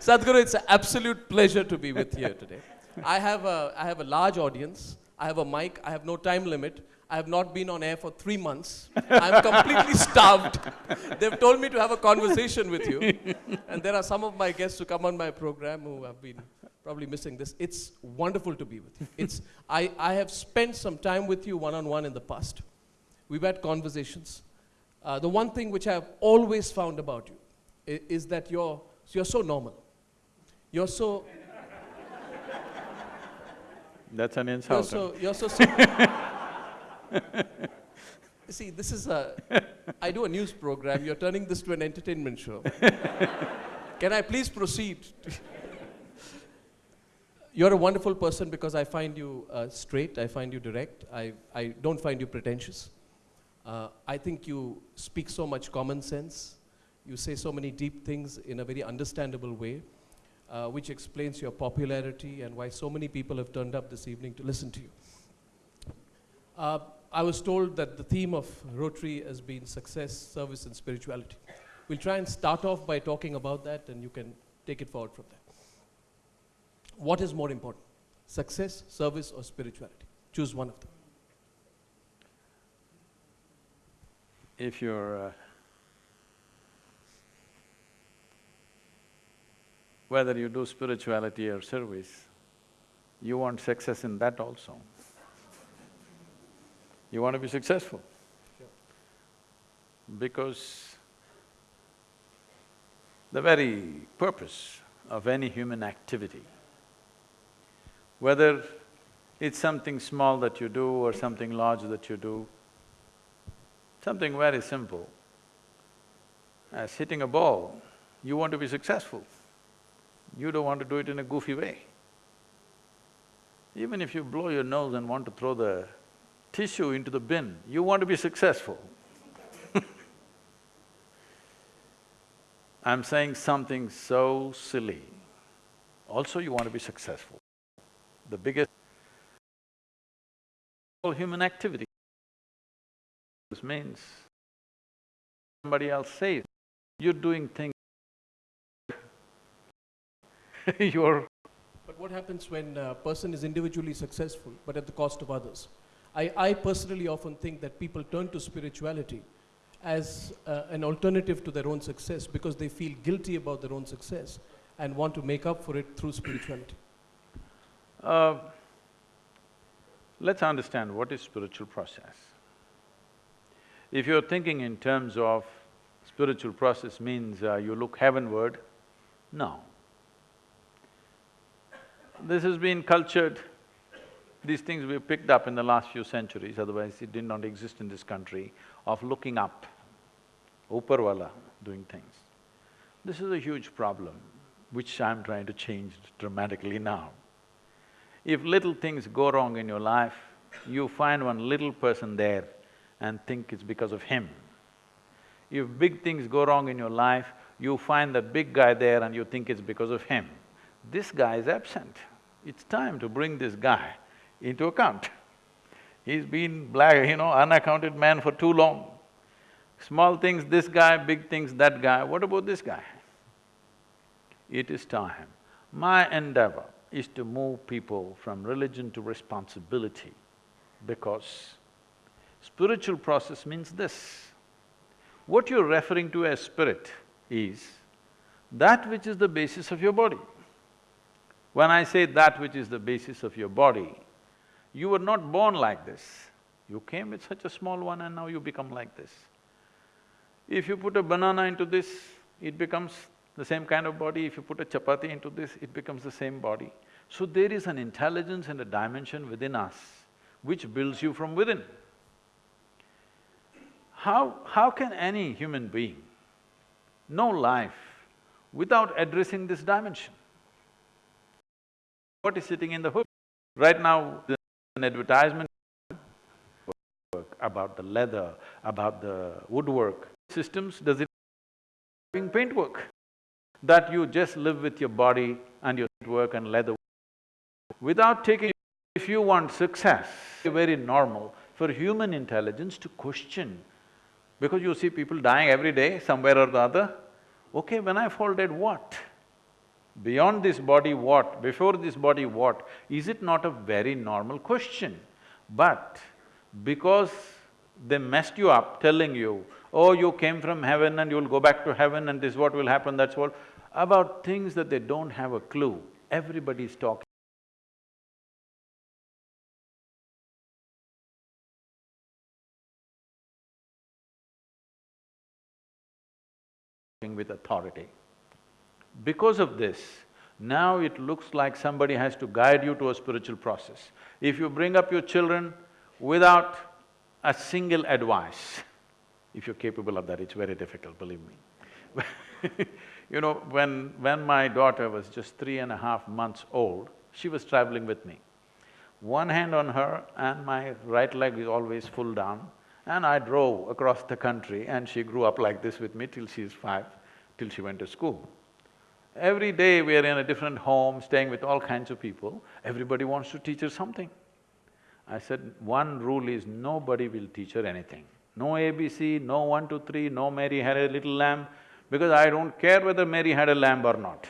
Sadhguru, it's an absolute pleasure to be with you today. I have, a, I have a large audience. I have a mic. I have no time limit. I have not been on air for three months. I'm completely starved. They've told me to have a conversation with you. And there are some of my guests who come on my program who have been probably missing this. It's wonderful to be with you. It's, I, I have spent some time with you one on one in the past. We've had conversations. Uh, the one thing which I've always found about you i- is that you're, you're so normal. You're so, That's an you're insult. so, you're so simple. See, this is a, I do a news program, you're turning this to an entertainment show. Can I please proceed? You're a wonderful person because I find you uh, straight, I find you direct, I, I don't find you pretentious. Uh, I think you speak so much common sense, you say so many deep things in a very understandable way, uh, which explains your popularity and why so many people have turned up this evening to listen to you. Uh, I was told that the theme of Rotary has been success, service, and spirituality. We'll try and start off by talking about that, and you can take it forward from there. What is more important, success, service, or spirituality? Choose one of them. If you're… Uh, whether you do spirituality or service, you want success in that also. You want to be successful. Because the very purpose of any human activity, whether it's something small that you do or something large that you do, something very simple, as hitting a ball, you want to be successful. You don't want to do it in a goofy way. Even if you blow your nose and want to throw the tissue into the bin, you want to be successful. I'm saying something so silly. Also you want to be successful. The biggest all human activity this means somebody else says, you're doing things you're But what happens when a person is individually successful but at the cost of others? I, I personally often think that people turn to spirituality as uh, an alternative to their own success because they feel guilty about their own success and want to make up for it through spirituality. Uh, let's understand what is spiritual process. If you're thinking in terms of spiritual process means uh, you look heavenward, no. This has been cultured, these things we've picked up in the last few centuries, otherwise it did not exist in this country, of looking up, Uparwala doing things. This is a huge problem, which I'm trying to change dramatically now. If little things go wrong in your life, you find one little person there and think it's because of him. If big things go wrong in your life, you find that big guy there and you think it's because of him. This guy is absent. It's time to bring this guy into account. He's been black, you know, unaccounted man for too long. Small things, this guy, big things, that guy, what about this guy? It is time. My endeavor is to move people from religion to responsibility because spiritual process means this. What you're referring to as spirit is that which is the basis of your body. When I say that which is the basis of your body, you were not born like this. You came with such a small one and now you become like this. If you put a banana into this, it becomes the same kind of body. If you put a chapati into this, it becomes the same body. So there is an intelligence and a dimension within us which builds you from within. How… how can any human being know life without addressing this dimension? What is sitting in the hood? Right now, an advertisement about the leather, about the woodwork. Systems, does it doing paintwork? That you just live with your body and your work and leather. Without taking… if you want success, very normal for human intelligence to question because you see people dying every day somewhere or the other. Okay, when I fall dead, what? Beyond this body what? Before this body what? Is it not a very normal question? But because they messed you up telling you, oh, you came from heaven and you'll go back to heaven and this is what will happen, that's what… about things that they don't have a clue, everybody's talking. with authority. Because of this, now it looks like somebody has to guide you to a spiritual process. If you bring up your children without a single advice, if you're capable of that, it's very difficult, believe me. you know, when… when my daughter was just three and a half months old, she was traveling with me. One hand on her and my right leg is always full down, and I drove across the country and she grew up like this with me till she's five, till she went to school. Every day we are in a different home, staying with all kinds of people, everybody wants to teach her something. I said, one rule is nobody will teach her anything. No ABC, no one, two, three, no Mary had a little lamb, because I don't care whether Mary had a lamb or not.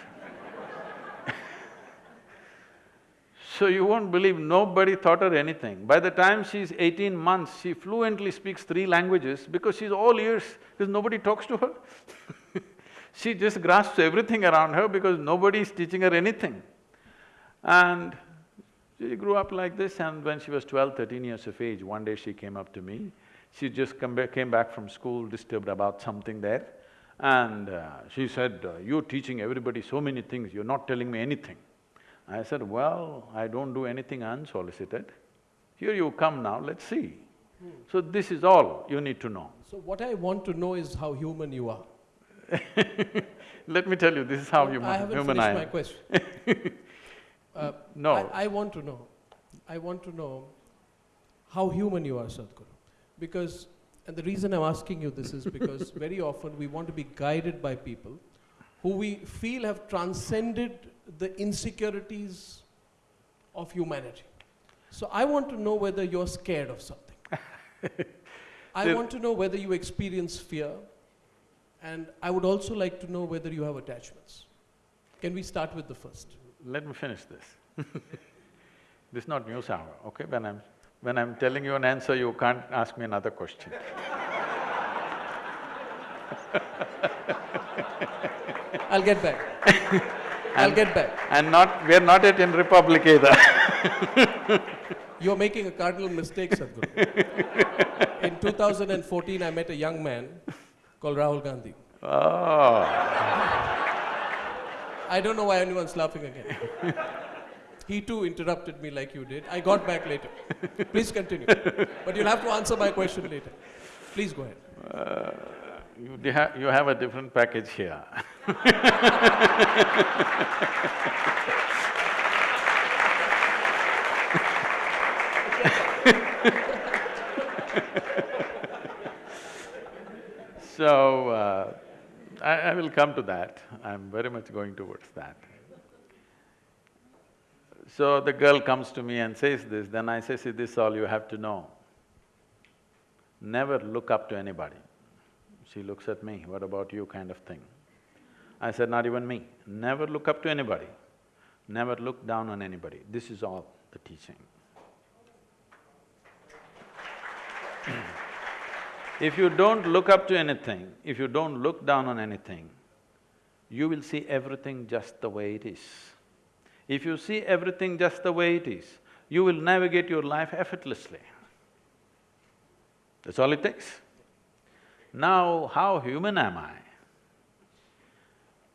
so you won't believe, nobody taught her anything. By the time she's eighteen months, she fluently speaks three languages because she's all ears, because nobody talks to her She just grasps everything around her because nobody is teaching her anything. And she grew up like this and when she was 12, 13 years of age, one day she came up to me. She just back, came back from school, disturbed about something there. And uh, she said, uh, you're teaching everybody so many things, you're not telling me anything. I said, well, I don't do anything unsolicited. Here you come now, let's see. Hmm. So this is all you need to know. So what I want to know is how human you are. Let me tell you, this is how no, human, I haven't human finished I my question. uh, no. I, I, want to know, I want to know how human you are, Sadhguru. Because, and the reason I'm asking you this is because very often we want to be guided by people who we feel have transcended the insecurities of humanity. So I want to know whether you're scared of something. I want to know whether you experience fear, and I would also like to know whether you have attachments. Can we start with the first? Let me finish this. this is not news hour, okay? When I'm… when I'm telling you an answer, you can't ask me another question I'll get back. I'll get back. And not… we're not yet in Republic either You're making a cardinal mistake, Sadhguru. in 2014, I met a young man called Rahul Gandhi. Oh. I don't know why anyone's laughing again. he too interrupted me like you did. I got back later. Please continue. But you'll have to answer my question later. Please go ahead. Uh, you, ha you have a different package here So, uh, I, I will come to that, I'm very much going towards that. So the girl comes to me and says this, then I say, see, this is all you have to know. Never look up to anybody. She looks at me, what about you kind of thing. I said, not even me. Never look up to anybody, never look down on anybody. This is all the teaching. If you don't look up to anything, if you don't look down on anything, you will see everything just the way it is. If you see everything just the way it is, you will navigate your life effortlessly. That's all it takes. Now, how human am I?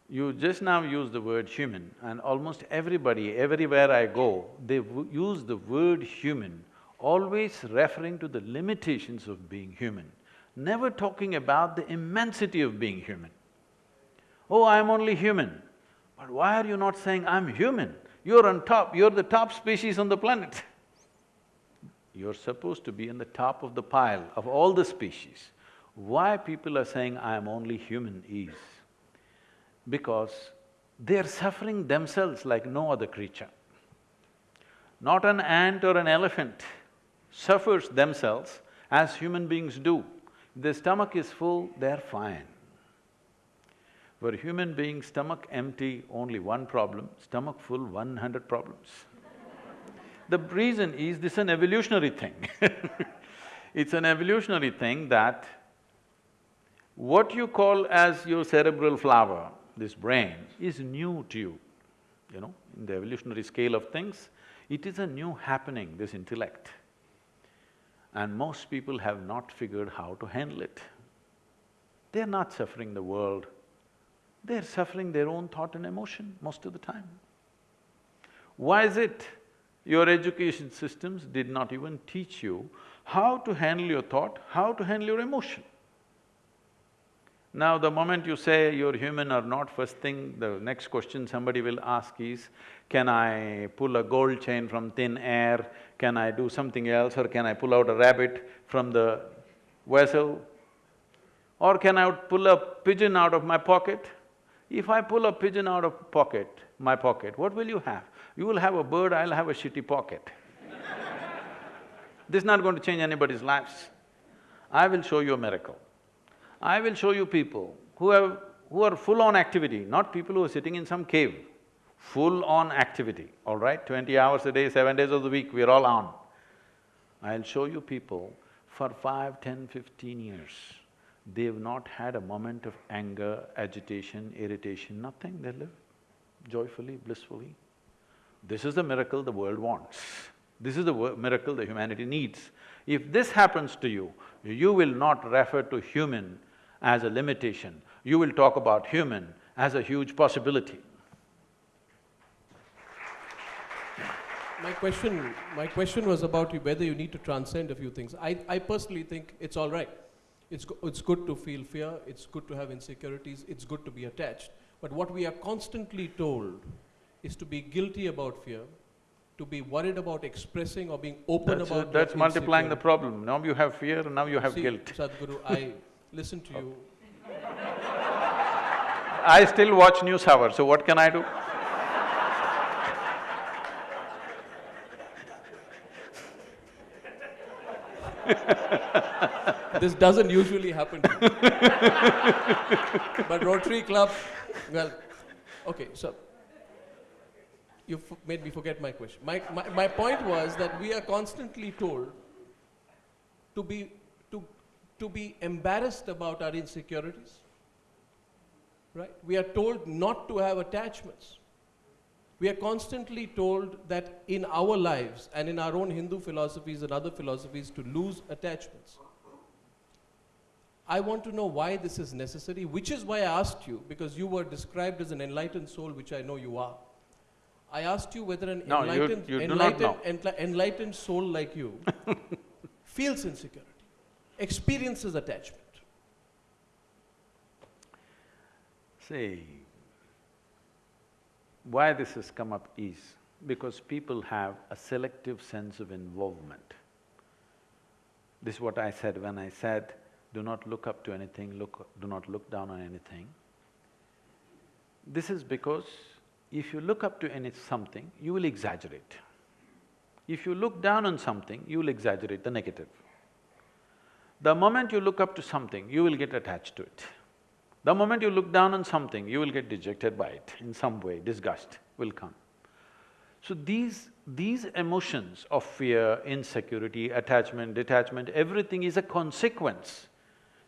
You just now use the word human and almost everybody, everywhere I go, they use the word human, always referring to the limitations of being human never talking about the immensity of being human. Oh, I'm only human. But why are you not saying, I'm human? You're on top, you're the top species on the planet. You're supposed to be in the top of the pile of all the species. Why people are saying, I'm only human is because they're suffering themselves like no other creature. Not an ant or an elephant suffers themselves as human beings do. Their stomach is full, they're fine. For human beings, stomach empty, only one problem, stomach full, one hundred problems. the reason is this is an evolutionary thing It's an evolutionary thing that what you call as your cerebral flower, this brain, is new to you, you know, in the evolutionary scale of things, it is a new happening, this intellect. And most people have not figured how to handle it. They're not suffering the world, they're suffering their own thought and emotion most of the time. Why is it? Your education systems did not even teach you how to handle your thought, how to handle your emotion. Now, the moment you say you're human or not, first thing, the next question somebody will ask is, can I pull a gold chain from thin air? Can I do something else or can I pull out a rabbit from the vessel? Or can I pull a pigeon out of my pocket? If I pull a pigeon out of pocket, my pocket, what will you have? You will have a bird, I'll have a shitty pocket. this is not going to change anybody's lives. I will show you a miracle. I will show you people who have… who are full-on activity, not people who are sitting in some cave. Full-on activity, all right? Twenty hours a day, seven days of the week, we're all on. I'll show you people for five, ten, fifteen years, they've not had a moment of anger, agitation, irritation, nothing, they live joyfully, blissfully. This is the miracle the world wants. This is the miracle the humanity needs. If this happens to you, you will not refer to human as a limitation, you will talk about human as a huge possibility. My question… my question was about you, whether you need to transcend a few things. I, I personally think it's all right. It's, go it's good to feel fear, it's good to have insecurities, it's good to be attached. But what we are constantly told is to be guilty about fear, to be worried about expressing or being open that's about a, That's multiplying the problem. Now you have fear and now you have See, guilt. Sadhguru, I listen to you. I still watch news hour, so what can I do? this doesn't usually happen But Rotary Club, well, okay, so you made me forget my question. My, my, my point was that we are constantly told to be, to, be embarrassed about our insecurities, right? We are told not to have attachments. We are constantly told that in our lives and in our own Hindu philosophies and other philosophies to lose attachments. I want to know why this is necessary, which is why I asked you, because you were described as an enlightened soul, which I know you are. I asked you whether an no, enlightened, you, you enlightened, enli enlightened soul like you feels insecurity, experiences attachment. See, why this has come up is because people have a selective sense of involvement. This is what I said when I said, do not look up to anything, look… do not look down on anything. This is because if you look up to any something, you will exaggerate. If you look down on something, you will exaggerate the negative. The moment you look up to something, you will get attached to it. The moment you look down on something, you will get dejected by it in some way, disgust will come. So these… these emotions of fear, insecurity, attachment, detachment, everything is a consequence.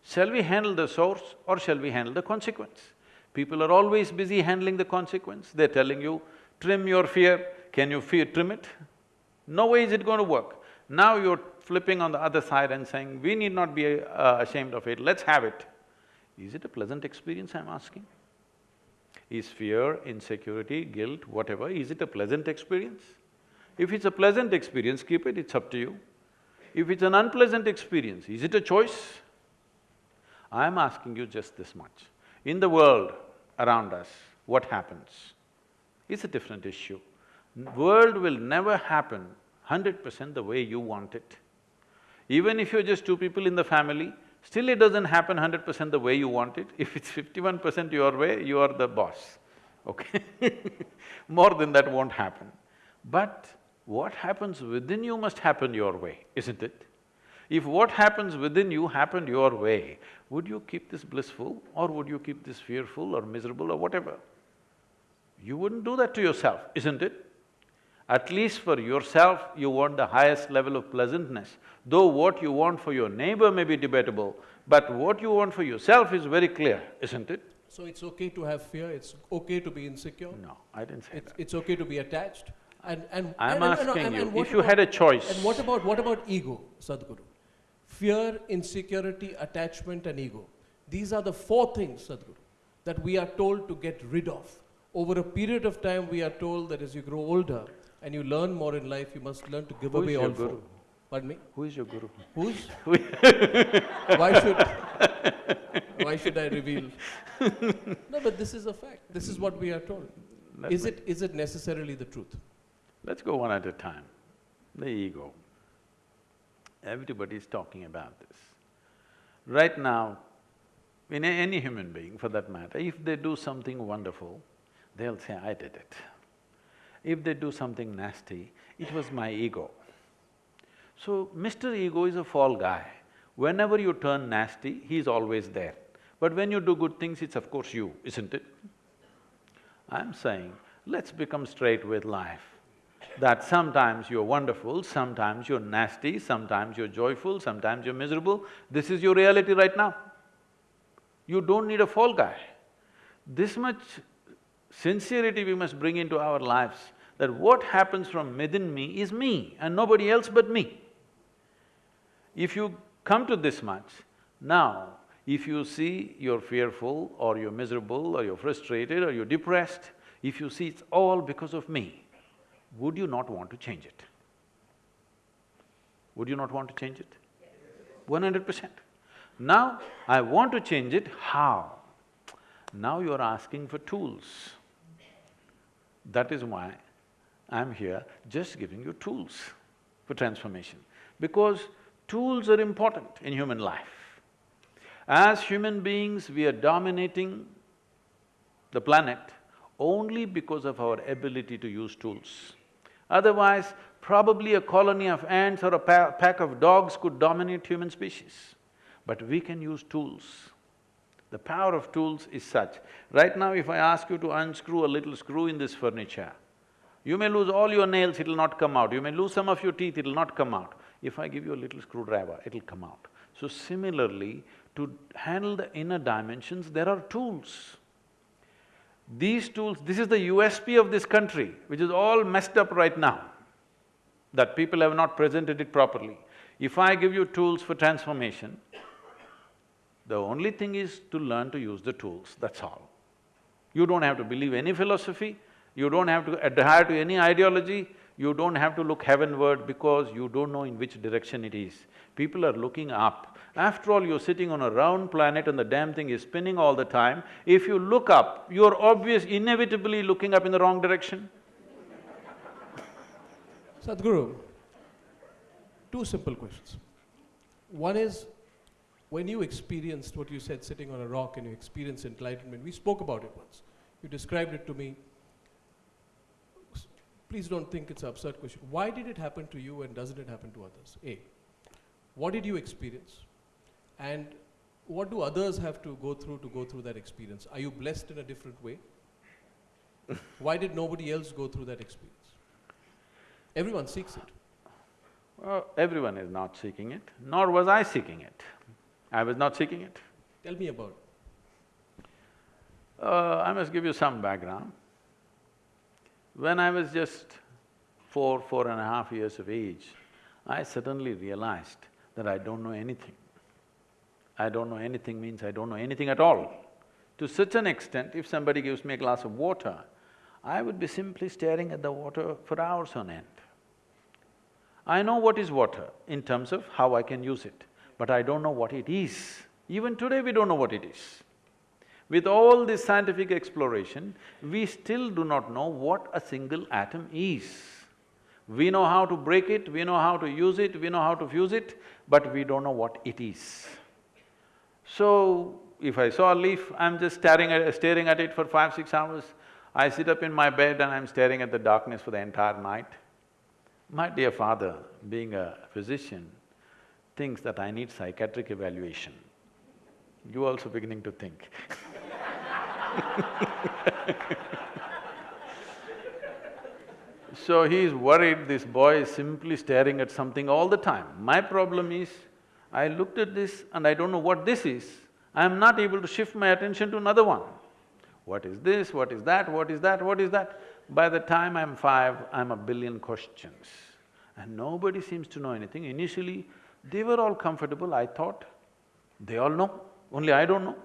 Shall we handle the source or shall we handle the consequence? People are always busy handling the consequence, they're telling you, trim your fear, can you fear trim it? No way is it going to work. Now you're flipping on the other side and saying, we need not be uh, ashamed of it, let's have it. Is it a pleasant experience, I'm asking? Is fear, insecurity, guilt, whatever, is it a pleasant experience? If it's a pleasant experience, keep it, it's up to you. If it's an unpleasant experience, is it a choice? I'm asking you just this much. In the world around us, what happens? It's a different issue. World will never happen hundred percent the way you want it. Even if you're just two people in the family, Still it doesn't happen hundred percent the way you want it. If it's fifty-one percent your way, you are the boss, okay More than that won't happen. But what happens within you must happen your way, isn't it? If what happens within you happened your way, would you keep this blissful or would you keep this fearful or miserable or whatever? You wouldn't do that to yourself, isn't it? At least for yourself, you want the highest level of pleasantness. Though what you want for your neighbor may be debatable, but what you want for yourself is very clear, isn't it? So it's okay to have fear, it's okay to be insecure? No, I didn't say It's, that. it's okay to be attached? And, and… I'm asking and- you, and if you had a choice. And what about, what about ego, Sadhguru? Fear, insecurity, attachment and ego. These are the four things, Sadhguru, that we are told to get rid of. Over a period of time, we are told that as you grow older and you learn more in life, you must learn to give Who is away your all guru? four. Pardon me? Who is your guru? Who's? Why should, why should I reveal? No, but this is a fact. This is what we are told. Let Is it, is it necessarily the truth? Let's go one at a time. The ego. Everybody is talking about this. Right now, in a- any human being for that matter, if they do something wonderful, they'll say, I did it. If they do something nasty, it was my ego. So, Mr. Ego is a fall guy. Whenever you turn nasty, he's always there. But when you do good things, it's of course you, isn't it? I'm saying, let's become straight with life. That sometimes you're wonderful, sometimes you're nasty, sometimes you're joyful, sometimes you're miserable. This is your reality right now. You don't need a fall guy. This much sincerity we must bring into our lives, that what happens from within me is me and nobody else but me. If you come to this much, now, if you see you're fearful or you're miserable or you're frustrated or you're depressed, if you see it's all because of me, would you not want to change it? Would you not want to change it? One hundred percent. Now, I want to change it, how? Now you're asking for tools. That is why I'm here just giving you tools for transformation. Because tools are important in human life. As human beings, we are dominating the planet only because of our ability to use tools. Otherwise, probably a colony of ants or a pa pack of dogs could dominate human species. But we can use tools. The power of tools is such. Right now, if I ask you to unscrew a little screw in this furniture, you may lose all your nails, it'll not come out. You may lose some of your teeth, it'll not come out. If I give you a little screwdriver, it'll come out. So similarly, to handle the inner dimensions, there are tools. These tools, this is the USP of this country, which is all messed up right now, that people have not presented it properly. If I give you tools for transformation, the only thing is to learn to use the tools, that's all. You don't have to believe any philosophy, you don't have to adhere to any ideology, you don't have to look heavenward because you don't know in which direction it is. People are looking up. After all, you're sitting on a round planet and the damn thing is spinning all the time. If you look up, you're obvious inevitably looking up in the wrong direction. Sadhguru, two simple questions. One is, when you experienced what you said, sitting on a rock and you experienced enlightenment, we spoke about it once. You described it to me. Please don't think it's an absurd question. Why did it happen to you and doesn't it happen to others? A, what did you experience? And what do others have to go through to go through that experience? Are you blessed in a different way? Why did nobody else go through that experience? Everyone seeks it. Well, everyone is not seeking it, nor was I seeking it. I was not seeking it. Tell me about it. Uh, I must give you some background. When I was just four, four and a half years of age, I suddenly realized that I don't know anything. I don't know anything means I don't know anything at all. To such an extent, if somebody gives me a glass of water, I would be simply staring at the water for hours on end. I know what is water in terms of how I can use it, but I don't know what it is. Even today, we don't know what it is. With all this scientific exploration, we still do not know what a single atom is. We know how to break it, we know how to use it, we know how to fuse it, but we don't know what it is. So, if I saw a leaf, I'm just staring at… staring at it for five, six hours. I sit up in my bed and I'm staring at the darkness for the entire night. My dear father, being a physician, thinks that I need psychiatric evaluation. You also beginning to think So he's worried this boy is simply staring at something all the time. My problem is, I looked at this and I don't know what this is. I'm not able to shift my attention to another one. What is this, what is that, what is that, what is that? By the time I'm five, I'm a billion questions. And nobody seems to know anything. Initially, they were all comfortable, I thought, they all know, only I don't know.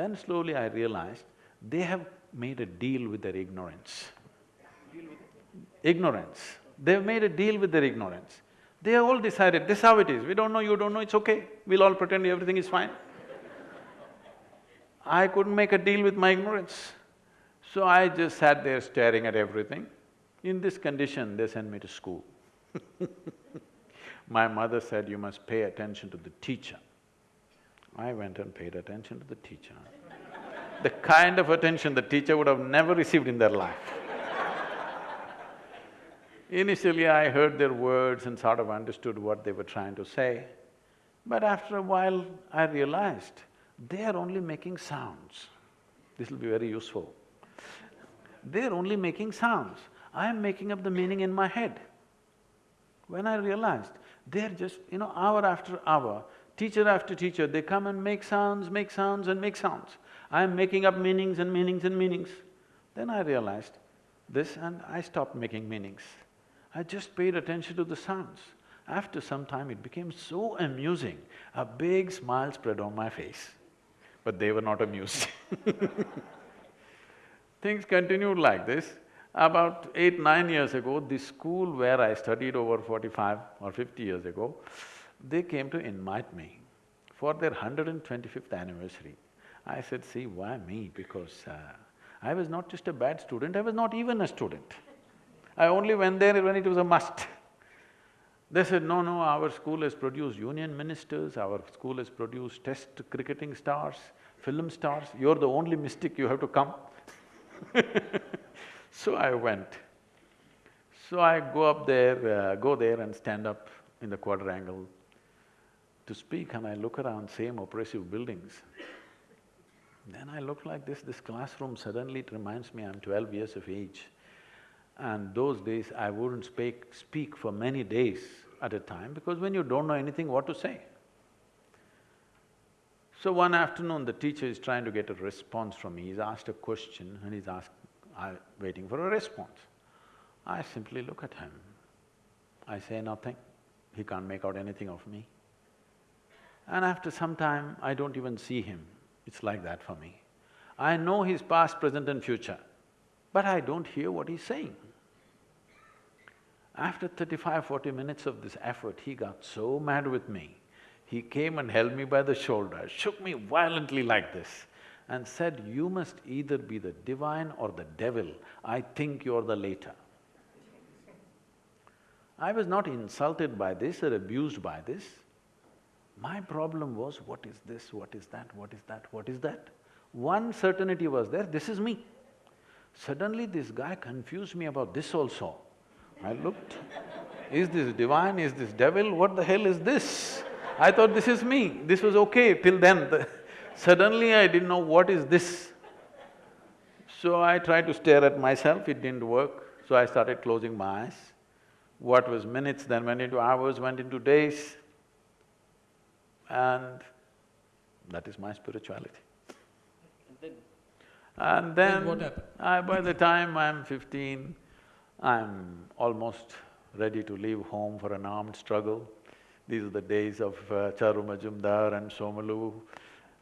Then slowly I realized, they have made a deal with their ignorance. Ignorance. They've made a deal with their ignorance. They all decided, this is how it is, we don't know, you don't know, it's okay, we'll all pretend everything is fine. I couldn't make a deal with my ignorance. So I just sat there staring at everything. In this condition, they sent me to school. my mother said, you must pay attention to the teacher. I went and paid attention to the teacher. the kind of attention the teacher would have never received in their life. Initially, I heard their words and sort of understood what they were trying to say, but after a while, I realized they are only making sounds. This will be very useful. They're only making sounds. I am making up the meaning in my head. When I realized, they're just, you know, hour after hour, teacher after teacher, they come and make sounds, make sounds and make sounds. I am making up meanings and meanings and meanings. Then I realized this and I stopped making meanings. I just paid attention to the sounds. After some time, it became so amusing, a big smile spread on my face. But they were not amused Things continued like this. About eight, nine years ago, the school where I studied over forty-five or fifty years ago, they came to invite me for their hundred and twenty-fifth anniversary. I said, see, why me? Because uh, I was not just a bad student, I was not even a student. I only went there when it was a must. They said, no, no, our school has produced union ministers, our school has produced test cricketing stars, film stars, you're the only mystic, you have to come. so I went. So I go up there, uh, go there and stand up in the quadrangle to speak and I look around, same oppressive buildings. Then I look like this, this classroom, suddenly it reminds me I'm twelve years of age. And those days I wouldn't speak, speak for many days at a time because when you don't know anything, what to say? So one afternoon, the teacher is trying to get a response from me. He's asked a question and he's asked, I'm waiting for a response. I simply look at him. I say nothing. He can't make out anything of me. And after some time, I don't even see him. It's like that for me. I know his past, present and future, but I don't hear what he's saying. After 35, 40 minutes of this effort, he got so mad with me. He came and held me by the shoulder, shook me violently like this and said, you must either be the divine or the devil, I think you're the later. I was not insulted by this or abused by this. My problem was, what is this, what is that, what is that, what is that? One certainty was there, this is me. Suddenly this guy confused me about this also. I looked, is this divine, is this devil, what the hell is this? I thought this is me, this was okay till then. Suddenly I didn't know what is this. So I tried to stare at myself, it didn't work, so I started closing my eyes. What was minutes then went into hours, went into days, and that is my spirituality. And then, and then, then what happened? I, by the time I'm fifteen, I'm almost ready to leave home for an armed struggle. These are the days of uh, Charu Majumdar and Somalu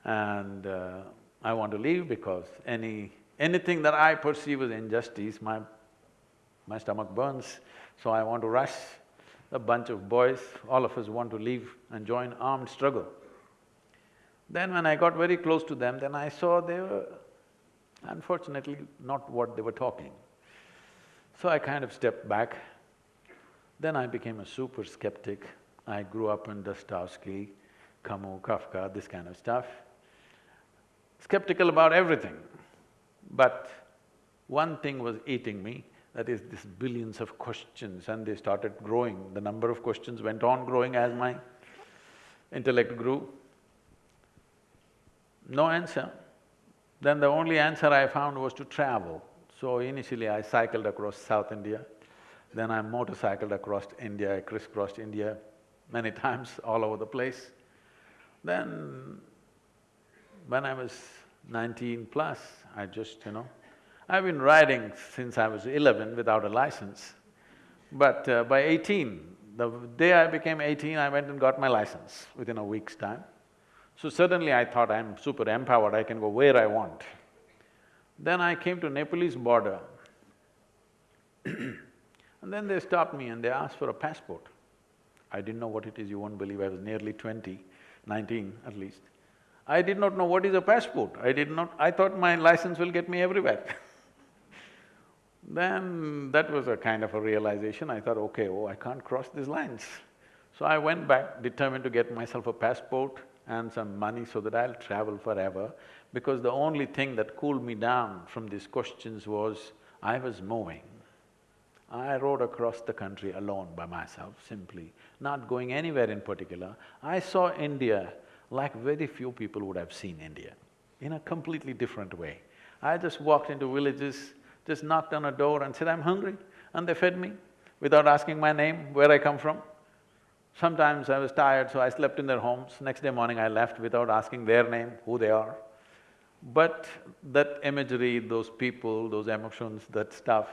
and uh, I want to leave because any… anything that I perceive as injustice, my… my stomach burns, so I want to rush. A bunch of boys, all of us want to leave and join armed struggle. Then when I got very close to them, then I saw they were unfortunately not what they were talking. So I kind of stepped back. Then I became a super skeptic. I grew up in Dostoevsky, Camus, Kafka, this kind of stuff. Skeptical about everything. But one thing was eating me, that is this billions of questions and they started growing. The number of questions went on growing as my intellect grew. No answer. Then the only answer I found was to travel. So initially I cycled across South India, then I motorcycled across India, I crisscrossed India many times all over the place. Then when I was nineteen plus, I just, you know, I've been riding since I was eleven without a license. But uh, by eighteen, the day I became eighteen, I went and got my license within a week's time. So suddenly I thought I'm super empowered, I can go where I want. Then I came to Nepalese border and then they stopped me and they asked for a passport. I didn't know what it is, you won't believe, I was nearly twenty, nineteen at least. I did not know what is a passport, I did not… I thought my license will get me everywhere Then that was a kind of a realization, I thought, okay, oh, I can't cross these lines. So I went back determined to get myself a passport and some money so that I'll travel forever because the only thing that cooled me down from these questions was I was moving. I rode across the country alone by myself, simply, not going anywhere in particular. I saw India like very few people would have seen India, in a completely different way. I just walked into villages, just knocked on a door and said, I'm hungry, and they fed me without asking my name, where I come from. Sometimes I was tired, so I slept in their homes. Next day morning I left without asking their name, who they are. But that imagery, those people, those emotions, that stuff,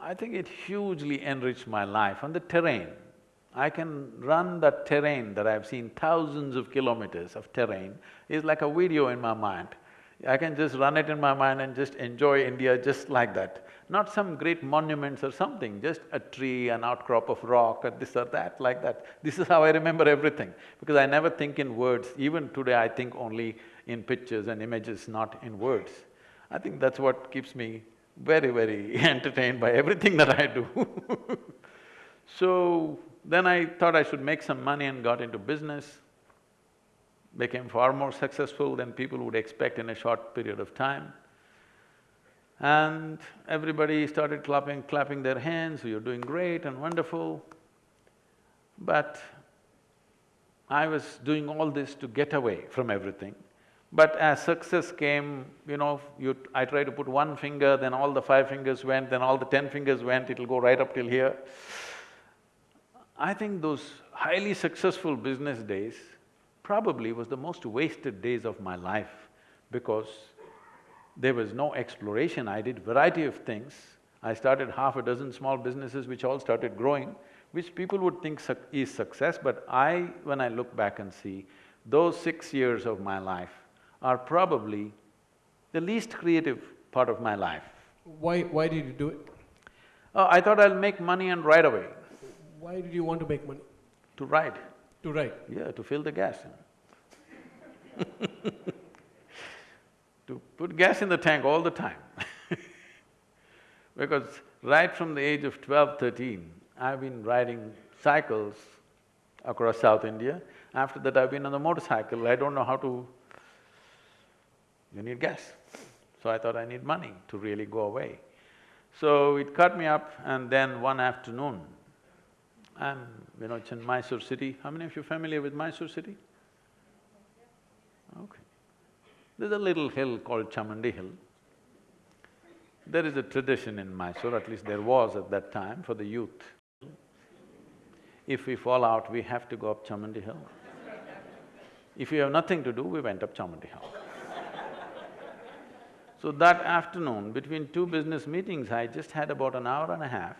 I think it hugely enriched my life on the terrain. I can run that terrain that I've seen thousands of kilometers of terrain is like a video in my mind. I can just run it in my mind and just enjoy India just like that. Not some great monuments or something, just a tree, an outcrop of rock or this or that, like that. This is how I remember everything, because I never think in words. Even today I think only in pictures and images, not in words. I think that's what keeps me very, very entertained by everything that I do So, then I thought I should make some money and got into business, became far more successful than people would expect in a short period of time. And everybody started clapping, clapping their hands, you're doing great and wonderful. But I was doing all this to get away from everything. But as success came, you know, you… I try to put one finger, then all the five fingers went, then all the ten fingers went, it'll go right up till here. I think those highly successful business days probably was the most wasted days of my life because there was no exploration, I did variety of things. I started half a dozen small businesses which all started growing, which people would think su is success, but I… when I look back and see, those six years of my life, are probably the least creative part of my life. Why… why did you do it? Uh, I thought I'll make money and ride away. Why did you want to make money? To ride. To ride? Yeah, to fill the gas. to put gas in the tank all the time Because right from the age of 12, 13, I've been riding cycles across South India. After that, I've been on the motorcycle. I don't know how to you need gas. So I thought I need money to really go away. So it cut me up and then one afternoon, I'm… you know, it's in Mysore city. How many of you are familiar with Mysore city? Okay. There's a little hill called Chamundi Hill. There is a tradition in Mysore, at least there was at that time, for the youth. If we fall out, we have to go up Chamundi Hill. If we have nothing to do, we went up Chamundi Hill. So that afternoon, between two business meetings, I just had about an hour and a half.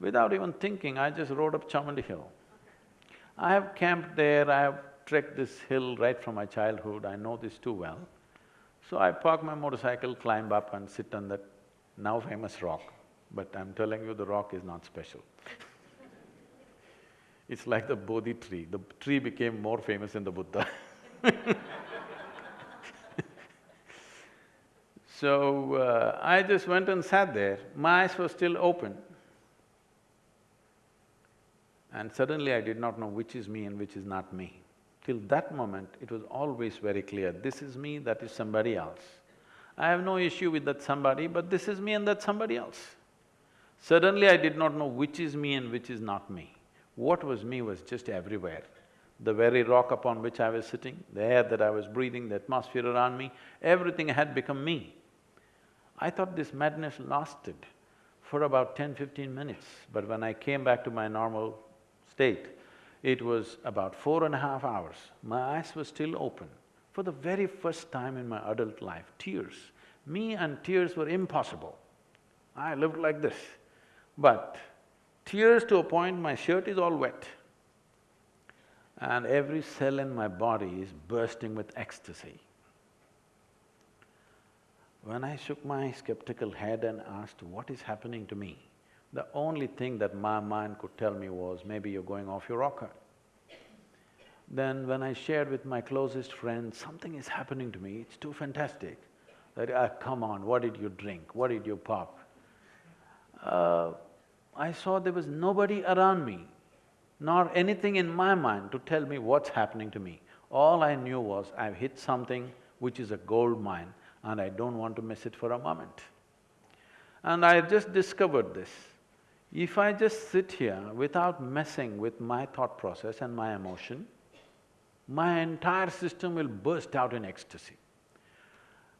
Without even thinking, I just rode up Chamundi Hill. I have camped there, I have trekked this hill right from my childhood, I know this too well. So I park my motorcycle, climb up and sit on that now famous rock. But I'm telling you, the rock is not special It's like the Bodhi tree, the tree became more famous than the Buddha So, uh, I just went and sat there, my eyes were still open. And suddenly I did not know which is me and which is not me. Till that moment, it was always very clear, this is me, that is somebody else. I have no issue with that somebody, but this is me and that somebody else. Suddenly I did not know which is me and which is not me. What was me was just everywhere. the very rock upon which I was sitting, the air that I was breathing, the atmosphere around me, everything had become me. I thought this madness lasted for about 10, 15 minutes, but when I came back to my normal state, it was about four and a half hours. My eyes were still open. For the very first time in my adult life, tears. Me and tears were impossible. I lived like this. But tears to a point, my shirt is all wet. And every cell in my body is bursting with ecstasy. When I shook my skeptical head and asked, what is happening to me? The only thing that my mind could tell me was, maybe you're going off your rocker. Then when I shared with my closest friends, something is happening to me, it's too fantastic. That, ah, come on, what did you drink? What did you pop? Uh, I saw there was nobody around me, nor anything in my mind to tell me what's happening to me. All I knew was I've hit something which is a gold mine and I don't want to miss it for a moment. And I just discovered this. If I just sit here without messing with my thought process and my emotion, my entire system will burst out in ecstasy.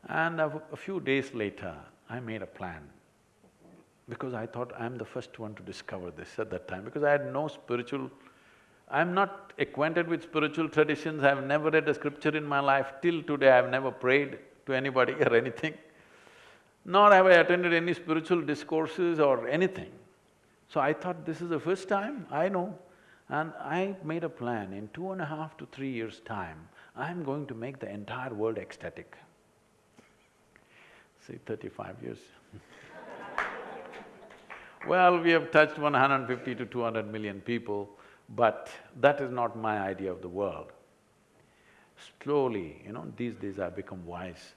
And a, a few days later, I made a plan. Because I thought I'm the first one to discover this at that time. Because I had no spiritual… I'm not acquainted with spiritual traditions, I've never read a scripture in my life, till today I've never prayed to anybody or anything, nor have I attended any spiritual discourses or anything. So I thought this is the first time, I know. And I made a plan, in two and a half to three years' time, I'm going to make the entire world ecstatic. See, thirty-five years Well, we have touched 150 to 200 million people, but that is not my idea of the world. Slowly, you know, these days I've become wise.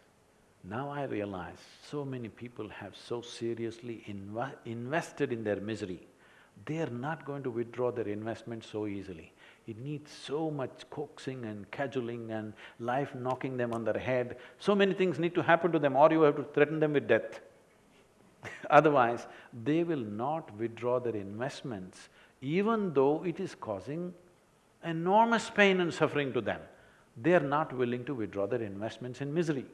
Now I realize so many people have so seriously inv invested in their misery. They are not going to withdraw their investment so easily. It needs so much coaxing and cajoling and life knocking them on their head. So many things need to happen to them or you have to threaten them with death. Otherwise, they will not withdraw their investments even though it is causing enormous pain and suffering to them. They are not willing to withdraw their investments in misery.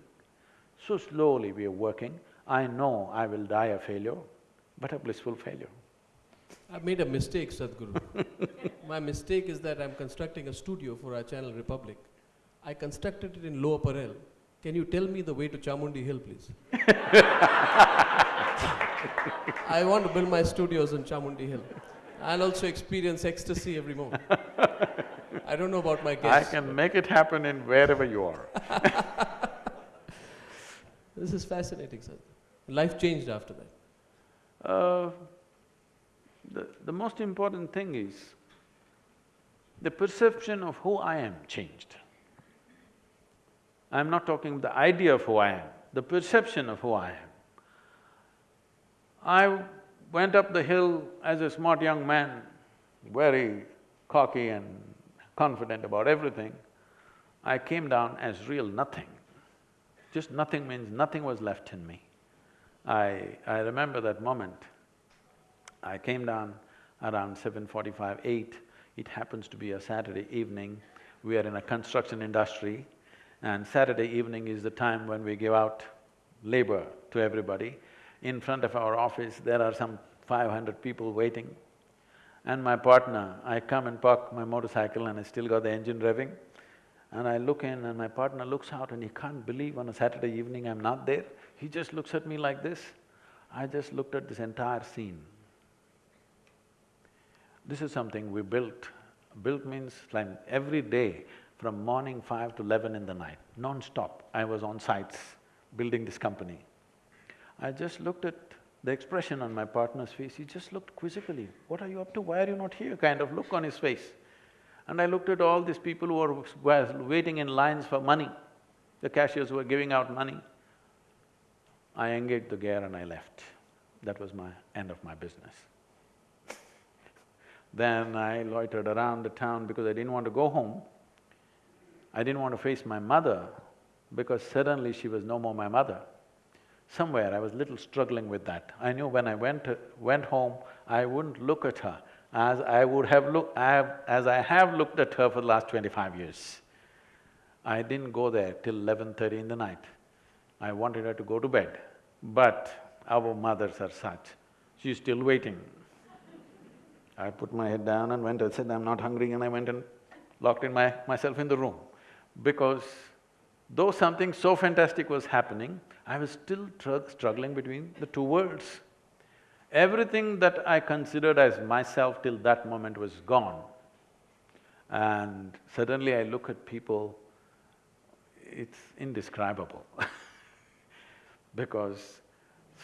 So slowly we are working. I know I will die a failure, but a blissful failure. I've made a mistake, Sadhguru. My mistake is that I'm constructing a studio for our channel Republic. I constructed it in Lower Parel. Can you tell me the way to Chamundi Hill, please? I want to build my studios in Chamundi Hill. I'll also experience ecstasy every moment. I don't know about my guests. I can make it happen in wherever you are This is fascinating, sir. Life changed after that. Uh, the, the most important thing is, the perception of who I am changed. I'm not talking the idea of who I am, the perception of who I am. I went up the hill as a smart young man, very cocky and confident about everything. I came down as real nothing. Just nothing means nothing was left in me. I… I remember that moment. I came down around 7.45, 8. It happens to be a Saturday evening. We are in a construction industry and Saturday evening is the time when we give out labor to everybody. In front of our office, there are some five hundred people waiting. And my partner, I come and park my motorcycle and I still got the engine revving. And I look in and my partner looks out and he can't believe on a Saturday evening I'm not there. He just looks at me like this. I just looked at this entire scene. This is something we built. Built means like every day from morning five to eleven in the night, non-stop, I was on sites building this company. I just looked at the expression on my partner's face, he just looked quizzically, what are you up to, why are you not here, kind of look on his face. And I looked at all these people who were, waiting in lines for money, the cashiers who were giving out money. I engaged the gear and I left. That was my end of my business. then I loitered around the town because I didn't want to go home. I didn't want to face my mother because suddenly she was no more my mother. Somewhere I was little struggling with that. I knew when I went… went home, I wouldn't look at her. As I would have looked… As I have looked at her for the last twenty-five years. I didn't go there till eleven thirty in the night. I wanted her to go to bed, but our mothers are such, she's still waiting. I put my head down and went, I said, I'm not hungry and I went and locked in my… myself in the room. Because though something so fantastic was happening, I was still struggling between the two worlds. Everything that I considered as myself till that moment was gone. And suddenly I look at people, it's indescribable because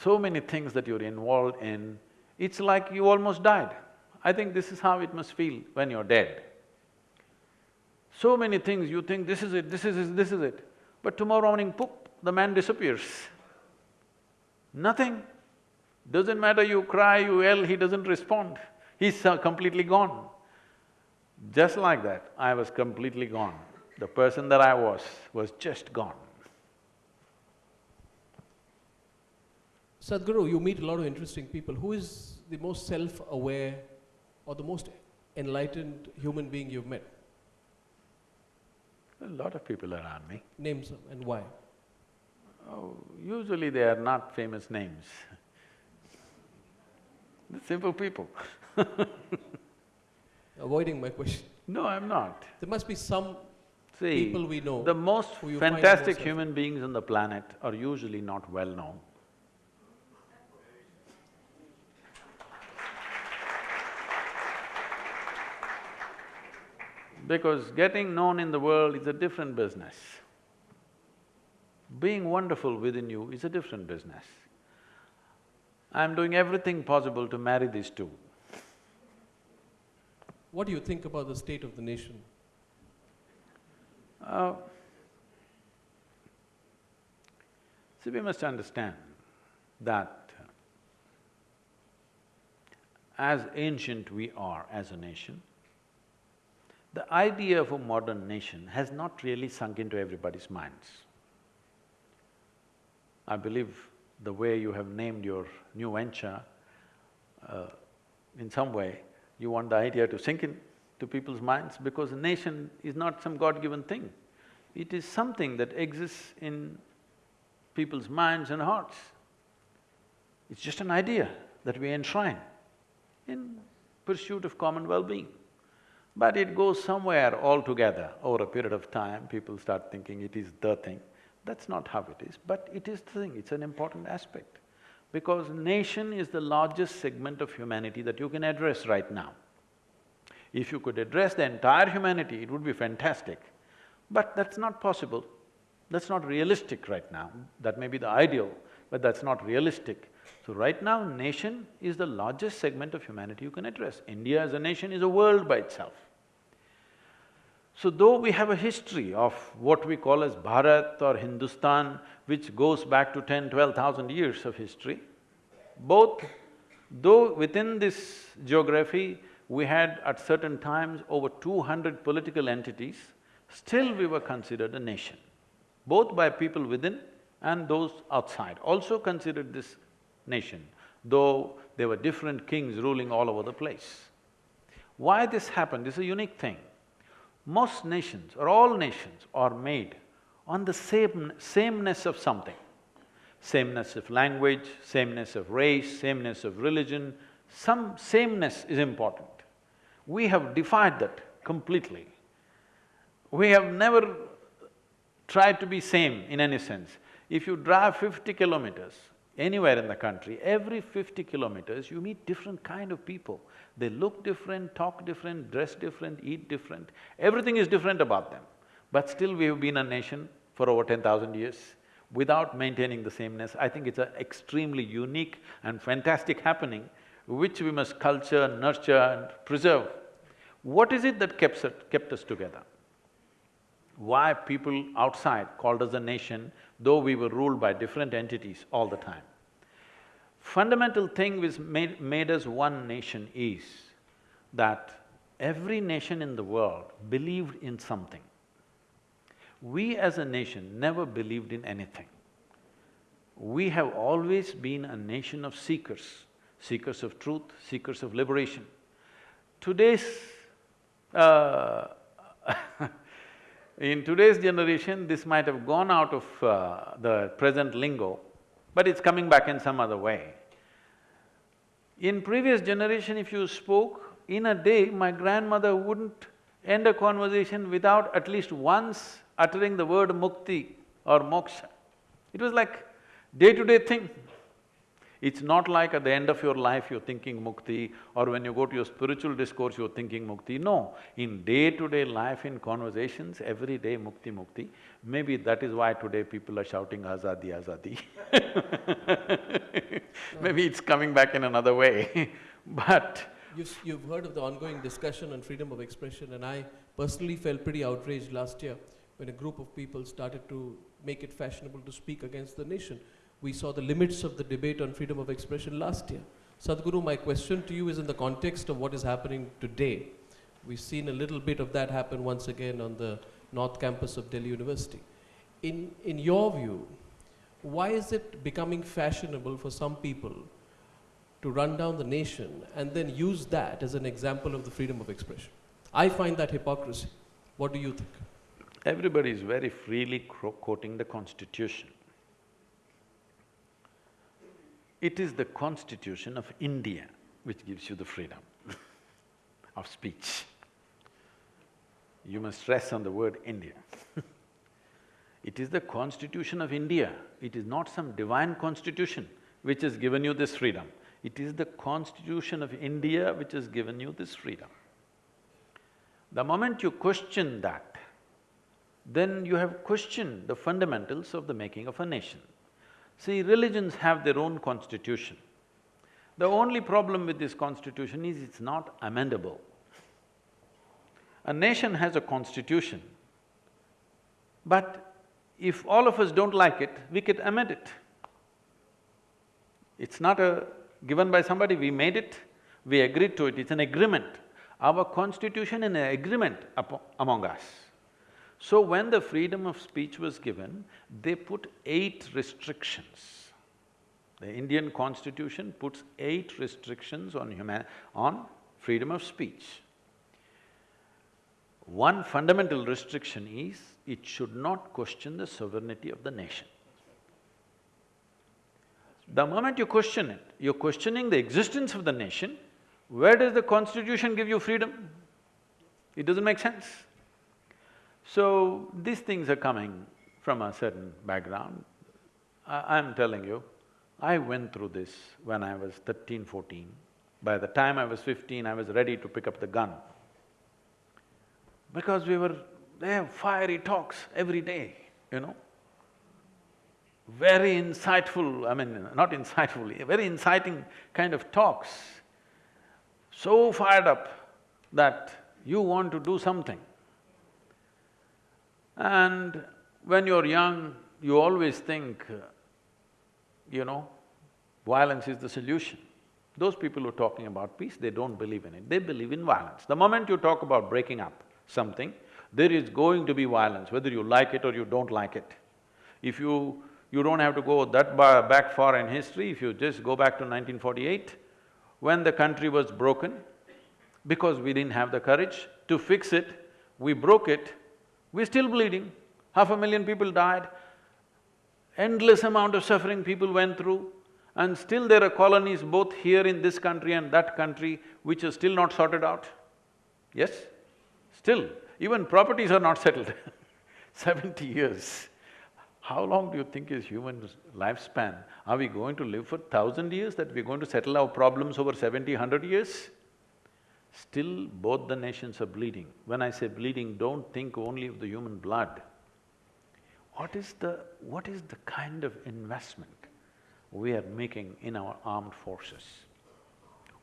so many things that you're involved in, it's like you almost died. I think this is how it must feel when you're dead. So many things you think, this is it, this is it, this is it, but tomorrow morning, poof, the man disappears. Nothing. Doesn't matter you cry, you yell, he doesn't respond. He's uh, completely gone. Just like that, I was completely gone. The person that I was, was just gone. Sadhguru, you meet a lot of interesting people. Who is the most self-aware or the most enlightened human being you've met? A lot of people around me. Name some and why? Oh, usually they are not famous names. Simple people Avoiding my question. No, I'm not. There must be some See, people we know. the most fantastic human beings on the planet are usually not well known. Because getting known in the world is a different business. Being wonderful within you is a different business. I'm doing everything possible to marry these two. What do you think about the state of the nation? Uh, see, we must understand that as ancient we are as a nation, the idea of a modern nation has not really sunk into everybody's minds. I believe the way you have named your new venture, uh, in some way, you want the idea to sink in to people's minds because a nation is not some God-given thing. It is something that exists in people's minds and hearts. It's just an idea that we enshrine in pursuit of common well-being. But it goes somewhere altogether over a period of time, people start thinking it is the thing. That's not how it is, but it is the thing, it's an important aspect. Because nation is the largest segment of humanity that you can address right now. If you could address the entire humanity, it would be fantastic. But that's not possible. That's not realistic right now. That may be the ideal, but that's not realistic. So right now, nation is the largest segment of humanity you can address. India as a nation is a world by itself. So though we have a history of what we call as Bharat or Hindustan, which goes back to ten, twelve thousand years of history, both, though within this geography, we had at certain times over two hundred political entities, still we were considered a nation, both by people within and those outside also considered this nation, though there were different kings ruling all over the place. Why this happened is a unique thing. Most nations or all nations are made on the same… sameness of something. Sameness of language, sameness of race, sameness of religion, some sameness is important. We have defied that completely. We have never tried to be same in any sense. If you drive fifty kilometers anywhere in the country, every fifty kilometers you meet different kind of people. They look different, talk different, dress different, eat different, everything is different about them. But still we have been a nation for over ten thousand years without maintaining the sameness. I think it's an extremely unique and fantastic happening which we must culture, nurture and preserve. What is it that kept kept us together? Why people outside called us a nation, though we were ruled by different entities all the time? Fundamental thing which made, made us one nation is that every nation in the world believed in something. We as a nation never believed in anything. We have always been a nation of seekers, seekers of truth, seekers of liberation. today's… Uh, in today's generation, this might have gone out of uh, the present lingo, but it's coming back in some other way. In previous generation, if you spoke, in a day, my grandmother wouldn't end a conversation without at least once uttering the word mukti or moksha. It was like day-to-day thing. It's not like at the end of your life you're thinking mukti or when you go to your spiritual discourse you're thinking mukti. No, in day-to-day life, in conversations, every day mukti, mukti. Maybe that is why today people are shouting azadi, azadi Maybe it's coming back in another way but You've, you've heard of the ongoing discussion on freedom of expression, and I personally felt pretty outraged last year when a group of people started to make it fashionable to speak against the nation. We saw the limits of the debate on freedom of expression last year. Sadhguru, my question to you is in the context of what is happening today. We've seen a little bit of that happen once again on the North Campus of Delhi University. In, in your view, why is it becoming fashionable for some people to run down the nation and then use that as an example of the freedom of expression. I find that hypocrisy. What do you think? Everybody is very freely quoting the constitution. It is the constitution of India which gives you the freedom of speech. You must stress on the word India It is the constitution of India, it is not some divine constitution which has given you this freedom. It is the constitution of India which has given you this freedom. The moment you question that, then you have questioned the fundamentals of the making of a nation. See, religions have their own constitution. The only problem with this constitution is it's not amendable. A nation has a constitution, but if all of us don't like it, we could amend it. It's not a given by somebody, we made it, we agreed to it, it's an agreement. Our constitution is an agreement among us. So when the freedom of speech was given, they put eight restrictions. The Indian constitution puts eight restrictions on human… on freedom of speech. One fundamental restriction is, it should not question the sovereignty of the nation. The moment you question it, you're questioning the existence of the nation, where does the constitution give you freedom? It doesn't make sense. So, these things are coming from a certain background. I, am telling you, I went through this when I was 13, 14. By the time I was fifteen, I was ready to pick up the gun. Because we were… they have fiery talks every day, you know very insightful, I mean, not insightful, very inciting kind of talks, so fired up that you want to do something. And when you're young, you always think, you know, violence is the solution. Those people who are talking about peace, they don't believe in it, they believe in violence. The moment you talk about breaking up something, there is going to be violence, whether you like it or you don't like it. If you you don't have to go that back far in history, if you just go back to 1948, when the country was broken, because we didn't have the courage to fix it, we broke it, we're still bleeding. Half a million people died, endless amount of suffering people went through, and still there are colonies both here in this country and that country which are still not sorted out. Yes? Still, even properties are not settled Seventy years. How long do you think is human lifespan? Are we going to live for thousand years that we're going to settle our problems over seventy, hundred years? Still, both the nations are bleeding. When I say bleeding, don't think only of the human blood. What is the… what is the kind of investment we are making in our armed forces?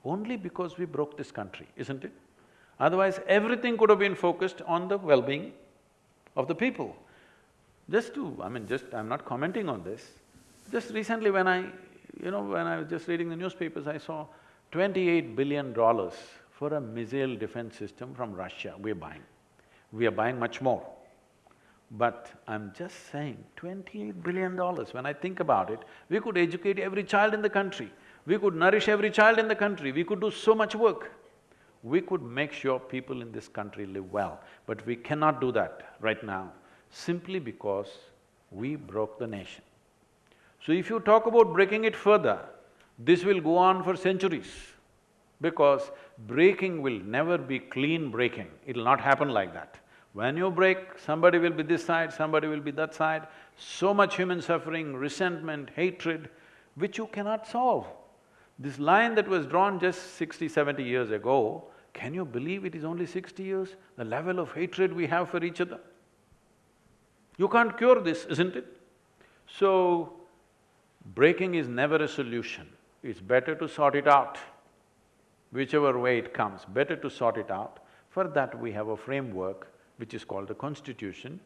Only because we broke this country, isn't it? Otherwise, everything could have been focused on the well-being of the people. Just to… I mean, just… I'm not commenting on this. Just recently when I… you know, when I was just reading the newspapers, I saw twenty-eight billion dollars for a missile defense system from Russia we're buying. We are buying much more. But I'm just saying, twenty-eight billion dollars, when I think about it, we could educate every child in the country, we could nourish every child in the country, we could do so much work. we could make sure people in this country live well. But we cannot do that right now, simply because we broke the nation. So if you talk about breaking it further, this will go on for centuries because breaking will never be clean breaking, it'll not happen like that. When you break, somebody will be this side, somebody will be that side, so much human suffering, resentment, hatred, which you cannot solve. This line that was drawn just 60, 70 years ago, can you believe it is only sixty years? The level of hatred we have for each other? You can't cure this, isn't it? So, breaking is never a solution. It's better to sort it out. Whichever way it comes, better to sort it out. For that we have a framework which is called the constitution.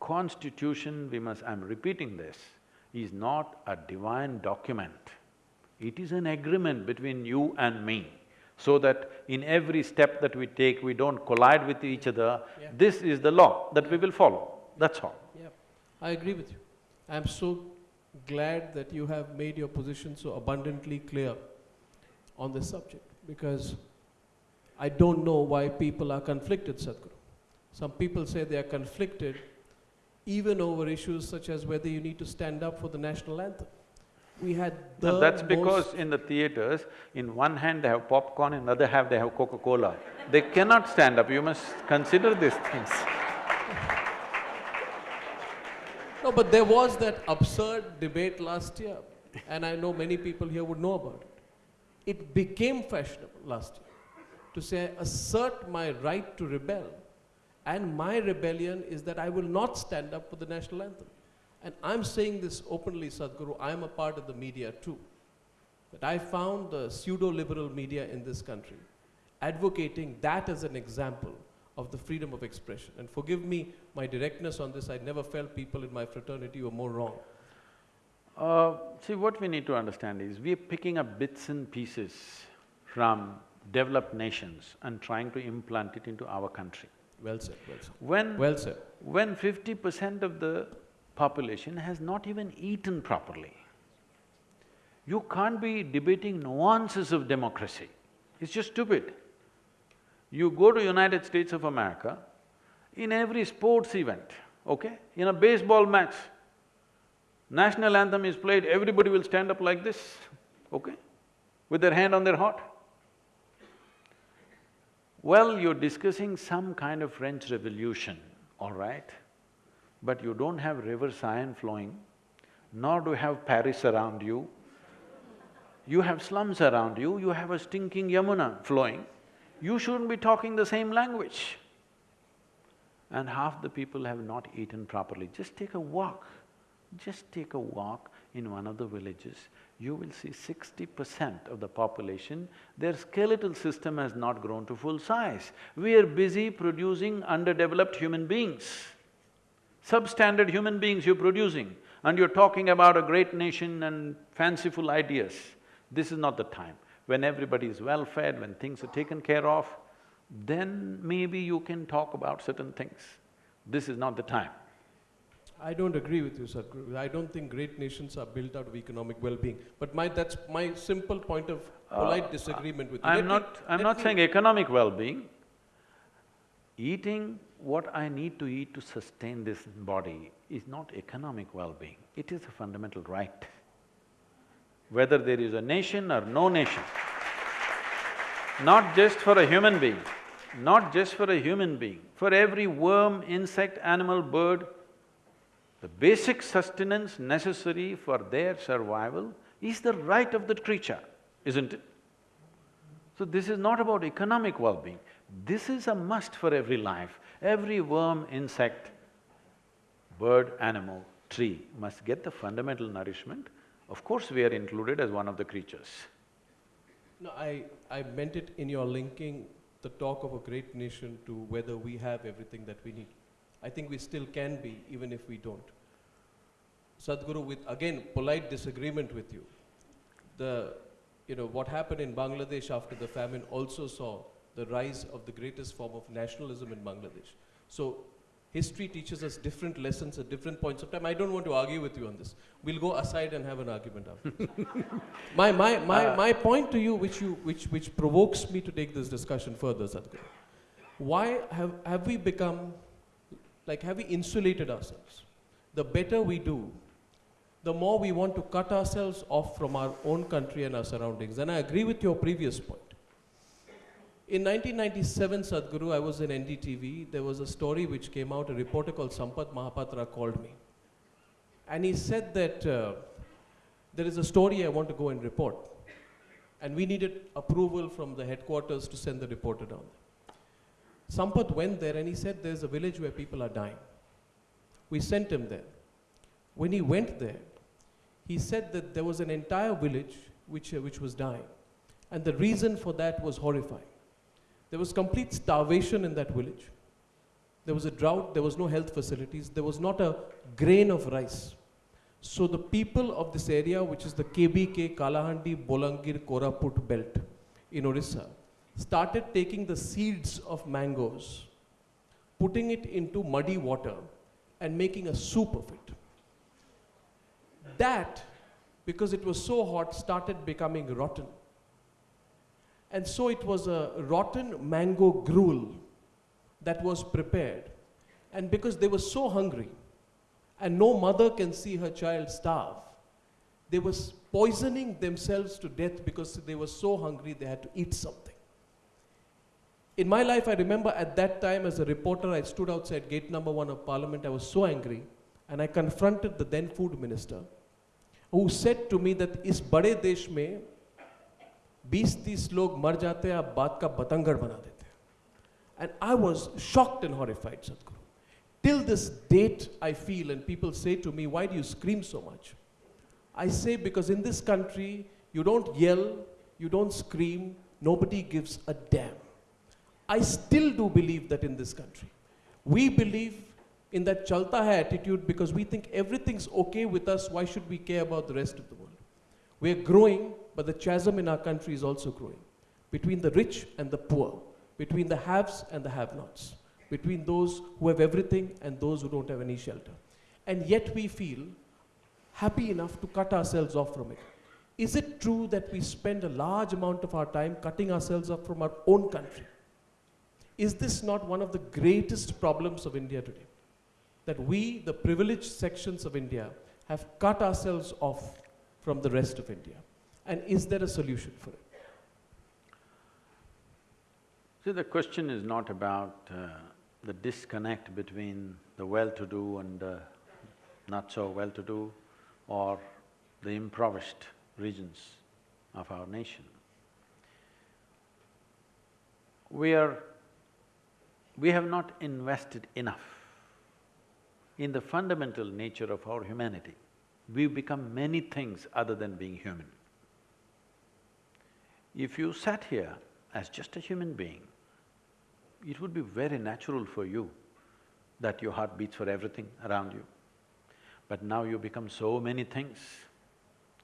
Constitution, we must… I'm repeating this, is not a divine document. It is an agreement between you and me, so that in every step that we take, we don't collide with each other. Yeah. This is the law that we will follow, that's all. Yeah, I agree with you. I'm so glad that you have made your position so abundantly clear on this subject because I don't know why people are conflicted, Sadhguru. Some people say they are conflicted even over issues such as whether you need to stand up for the national anthem. We had the No, that's because in the theaters, in one hand they have popcorn, in the other hand they have Coca-Cola. They cannot stand up, you must consider these things. No, but there was that absurd debate last year, and I know many people here would know about it. It became fashionable last year to say, assert my right to rebel, and my rebellion is that I will not stand up for the national anthem. And I'm saying this openly, Sadhguru, I'm a part of the media too. That I found the pseudo-liberal media in this country advocating that as an example of the freedom of expression. And forgive me my directness on this, I never felt people in my fraternity were more wrong. Uh, see, what we need to understand is, we are picking up bits and pieces from developed nations and trying to implant it into our country. Well said, well said. When… Well said. when fifty percent of the population has not even eaten properly, you can't be debating nuances of democracy. It's just stupid. You go to United States of America, in every sports event, okay, in a baseball match, national anthem is played, everybody will stand up like this, okay, with their hand on their heart. Well, you're discussing some kind of French Revolution, all right, but you don't have River Seine flowing, nor do you have Paris around you. You have slums around you, you have a stinking Yamuna flowing. You shouldn't be talking the same language. And half the people have not eaten properly. Just take a walk, just take a walk in one of the villages, you will see sixty percent of the population, their skeletal system has not grown to full size. We are busy producing underdeveloped human beings. Substandard human beings you're producing, and you're talking about a great nation and fanciful ideas. This is not the time. When everybody is well-fed, when things are taken care of, then maybe you can talk about certain things. This is not the time. I don't agree with you, Sadhguru. I don't think great nations are built out of economic well-being. But my… that's my simple point of uh, polite disagreement with you. I'm me- not… I'm not saying economic well-being. Eating what I need to eat to sustain this body is not economic well-being, it is a fundamental right. Whether there is a nation or no nation, not just for a human being, not just for a human being, for every worm, insect, animal, bird, the basic sustenance necessary for their survival is the right of that creature, isn't it? So this is not about economic well-being, this is a must for every life. Every worm, insect, bird, animal, tree must get the fundamental nourishment. Of course, we are included as one of the creatures. No, I… I meant it in your linking the talk of a great nation to whether we have everything that we need. I think we still can be, even if we don't. Sadhguru, with again polite disagreement with you, the, you know, what happened in Bangladesh after the famine also saw the rise of the greatest form of nationalism in Bangladesh. So, History teaches us different lessons at different points of time. I don't want to argue with you on this. We'll go aside and have an argument after. my, my, my, Uh, my point to you, which, you, which, which provokes me to take this discussion further, Sadhguru, why have, have we become, like, have we insulated ourselves? The better we do, the more we want to cut ourselves off from our own country and our surroundings. And I agree with your previous point. In 1997, Sadhguru, I was in NDTV. There was a story which came out, a reporter called Sampath Mahapatra called me. And he said that uh, there is a story I want to go and report. And we needed approval from the headquarters to send the reporter down there. Sampath went there and he said there's a village where people are dying. We sent him there. When he went there, he said that there was an entire village which, uh, which was dying. And the reason for that was horrifying. There was complete starvation in that village. There was a drought, there was no health facilities, there was not a grain of rice. So the people of this area, which is the KBK, Kalahandi, Bolangir, Koraput belt in Orissa, started taking the seeds of mangoes, putting it into muddy water, and making a soup of it. That, because it was so hot, started becoming rotten. And so it was a rotten mango gruel that was prepared. And because they were so hungry, and no mother can see her child starve, they were poisoning themselves to death because they were so hungry they had to eat something. In my life, I remember at that time as a reporter, I stood outside gate number one of Parliament. I was so angry, and I confronted the then food minister, who said to me that इस बड़े देश में 20-30 लोग मर जाते हैं आप बात का बतंगड़ बना देते हैं and I was shocked and horrified Sadhguru till this date I feel and people say to me why do you scream so much I say because in this country you don't yell you don't scream nobody gives a damn I still do believe that in this country we believe in that chalta hai attitude because we think everything's okay with us why should we care about the rest of the world we're growing, but the chasm in our country is also growing between the rich and the poor, between the haves and the have nots, between those who have everything and those who don't have any shelter. And yet we feel happy enough to cut ourselves off from it. Is it true that we spend a large amount of our time cutting ourselves off from our own country? Is this not one of the greatest problems of India today? That we, the privileged sections of India, have cut ourselves off from the rest of India? And is there a solution for it? See, the question is not about uh, the disconnect between the well-to-do and not so well-to-do or the impoverished regions of our nation. We are… we have not invested enough in the fundamental nature of our humanity. We've become many things other than being human. If you sat here as just a human being, it would be very natural for you that your heart beats for everything around you. But now you become so many things,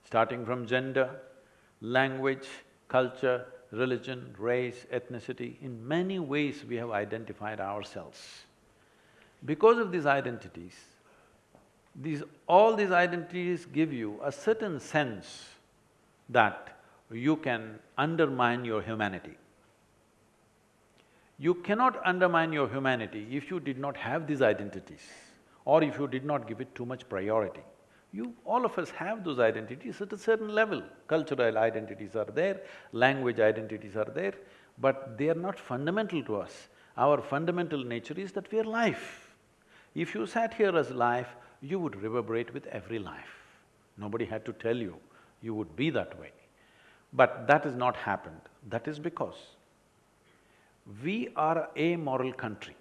starting from gender, language, culture, religion, race, ethnicity, in many ways we have identified ourselves. Because of these identities, these… all these identities give you a certain sense that you can undermine your humanity. You cannot undermine your humanity if you did not have these identities or if you did not give it too much priority. You… all of us have those identities at a certain level. Cultural identities are there, language identities are there, but they are not fundamental to us. Our fundamental nature is that we are life. If you sat here as life, you would reverberate with every life. Nobody had to tell you, you would be that way. But that has not happened. That is because we are a moral country.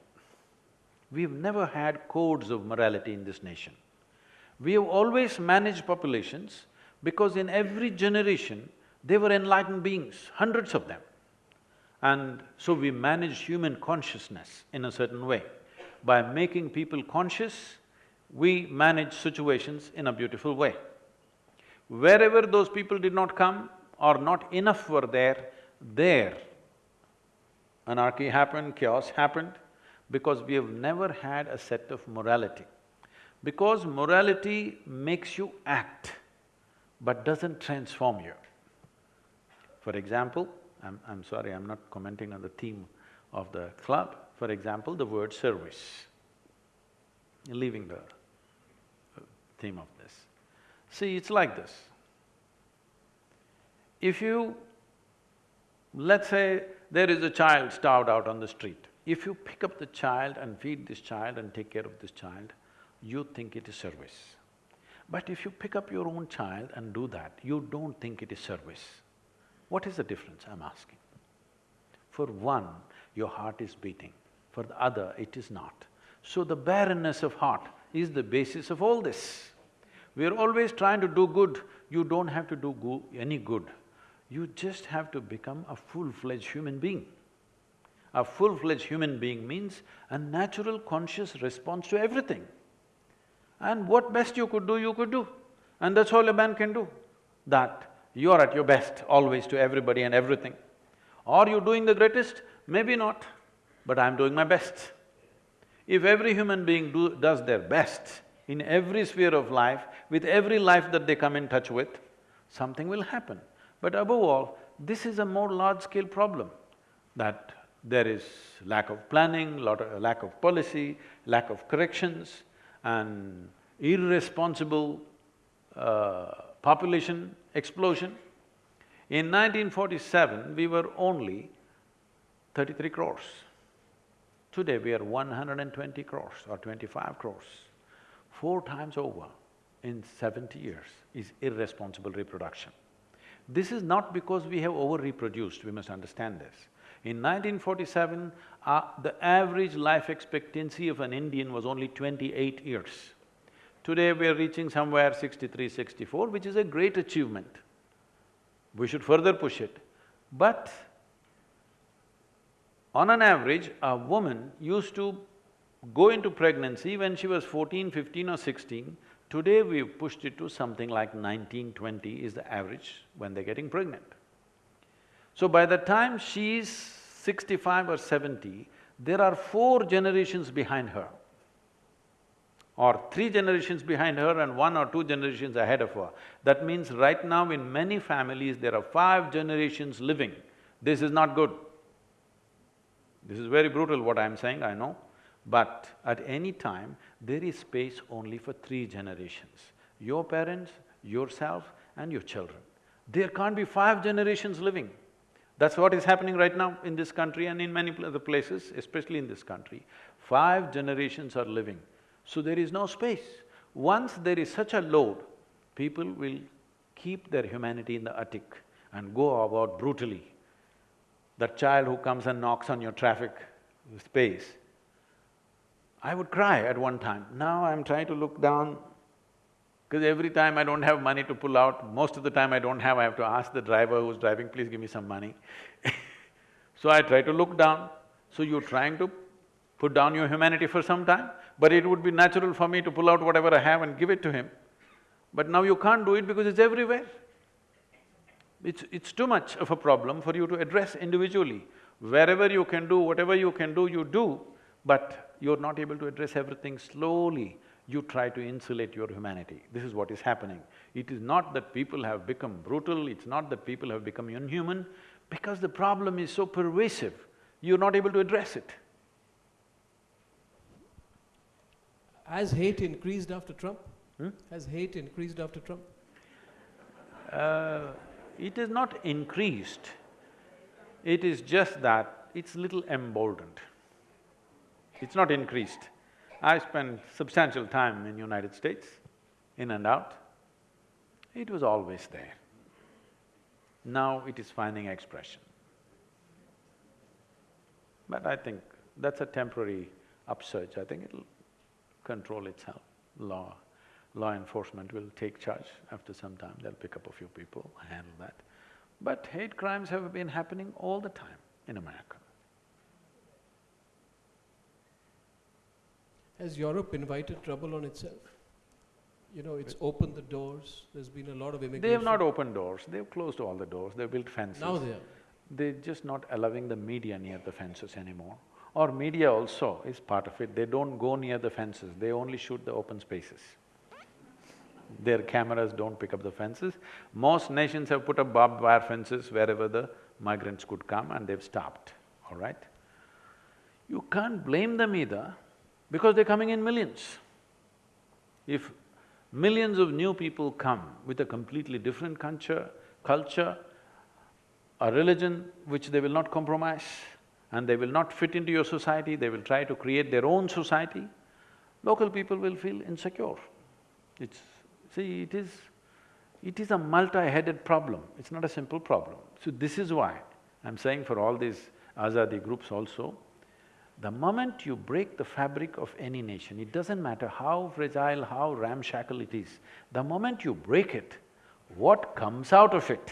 We've never had codes of morality in this nation. We have always managed populations because in every generation, they were enlightened beings, hundreds of them. And so we managed human consciousness in a certain way. By making people conscious, we manage situations in a beautiful way. Wherever those people did not come or not enough were there, there anarchy happened, chaos happened, because we have never had a set of morality. Because morality makes you act, but doesn't transform you. For example, I'm, I'm sorry, I'm not commenting on the theme of the club. For example, the word service, leaving the uh, theme of this. See, it's like this. If you… let's say there is a child starved out on the street. If you pick up the child and feed this child and take care of this child, you think it is service. But if you pick up your own child and do that, you don't think it is service. What is the difference, I'm asking? For one, your heart is beating, for the other, it is not. So the barrenness of heart is the basis of all this. We are always trying to do good, you don't have to do go any good. You just have to become a full-fledged human being. A full-fledged human being means a natural conscious response to everything. And what best you could do, you could do. And that's all a man can do. That you are at your best always to everybody and everything. Are you doing the greatest? Maybe not, but I'm doing my best. If every human being do, does their best in every sphere of life, with every life that they come in touch with, something will happen. But above all, this is a more large-scale problem, that there is lack of planning, lot of, lack of policy, lack of corrections, and irresponsible uh, population explosion. In 1947, we were only thirty-three crores. Today, we are one hundred and twenty crores or twenty-five crores. Four times over in seventy years is irresponsible reproduction. This is not because we have over-reproduced, we must understand this. In 1947, uh, the average life expectancy of an Indian was only twenty-eight years. Today we are reaching somewhere 63, 64, which is a great achievement. We should further push it. But on an average, a woman used to go into pregnancy when she was 14, 15 or 16. Today we've pushed it to something like 19, 20 is the average when they're getting pregnant. So by the time she's sixty-five or seventy, there are four generations behind her or three generations behind her and one or two generations ahead of her. That means right now in many families, there are five generations living. This is not good. This is very brutal what I'm saying, I know. But at any time, there is space only for three generations. Your parents, yourself and your children. There can't be five generations living. That's what is happening right now in this country and in many other places, especially in this country. Five generations are living, so there is no space. Once there is such a load, people will keep their humanity in the attic and go about brutally. That child who comes and knocks on your traffic space, I would cry at one time. Now I'm trying to look down because every time I don't have money to pull out, most of the time I don't have, I have to ask the driver who's driving, please give me some money So I try to look down. So you're trying to put down your humanity for some time, but it would be natural for me to pull out whatever I have and give it to him. But now you can't do it because it's everywhere. It's… it's too much of a problem for you to address individually. Wherever you can do, whatever you can do, you do, but you're not able to address everything slowly you try to insulate your humanity. This is what is happening. It is not that people have become brutal, it's not that people have become inhuman, because the problem is so pervasive, you're not able to address it. Has hate increased after Trump? Hmm? Has hate increased after Trump? Uh, it is not increased, it is just that it's little emboldened. It's not increased. I spent substantial time in United States, in and out. It was always there. Now it is finding expression. But I think that's a temporary upsurge, I think it'll control itself. Law, law enforcement will take charge after some time, they'll pick up a few people, handle that. But hate crimes have been happening all the time in America. Has Europe invited trouble on itself? You know, it's opened the doors, there's been a lot of immigration. They have not opened doors, they've closed all the doors, they've built fences. Now they are. They're just not allowing the media near the fences anymore. Or media also is part of it, they don't go near the fences, they only shoot the open spaces. Their cameras don't pick up the fences. Most nations have put up barbed wire fences wherever the migrants could come and they've stopped, all right? You can't blame them either because they're coming in millions. If millions of new people come with a completely different culture, culture, a religion which they will not compromise, and they will not fit into your society, they will try to create their own society, local people will feel insecure. It's… see, it is… it is a multi-headed problem, it's not a simple problem. So this is why I'm saying for all these Azadi groups also, the moment you break the fabric of any nation, it doesn't matter how fragile, how ramshackle it is, the moment you break it, what comes out of it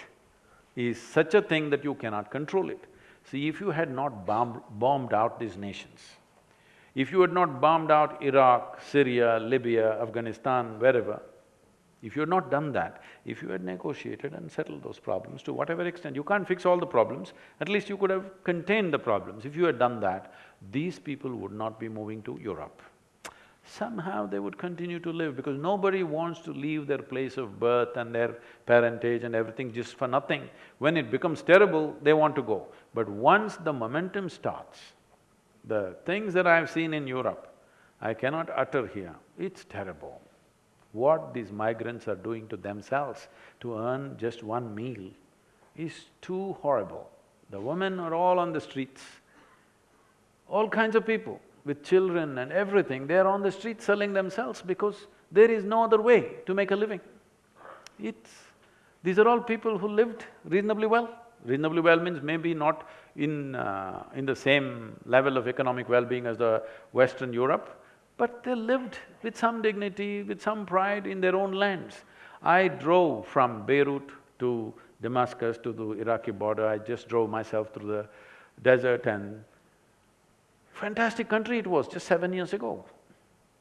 is such a thing that you cannot control it. See, if you had not bombed, bombed out these nations, if you had not bombed out Iraq, Syria, Libya, Afghanistan, wherever, if you had not done that, if you had negotiated and settled those problems to whatever extent, you can't fix all the problems, at least you could have contained the problems. If you had done that, these people would not be moving to Europe. Somehow they would continue to live because nobody wants to leave their place of birth and their parentage and everything just for nothing. When it becomes terrible, they want to go. But once the momentum starts, the things that I've seen in Europe, I cannot utter here, it's terrible. What these migrants are doing to themselves to earn just one meal is too horrible. The women are all on the streets, all kinds of people with children and everything, they're on the street selling themselves because there is no other way to make a living. It's… these are all people who lived reasonably well. Reasonably well means maybe not in… Uh, in the same level of economic well-being as the Western Europe, but they lived with some dignity, with some pride in their own lands. I drove from Beirut to Damascus to the Iraqi border, I just drove myself through the desert and fantastic country it was just seven years ago,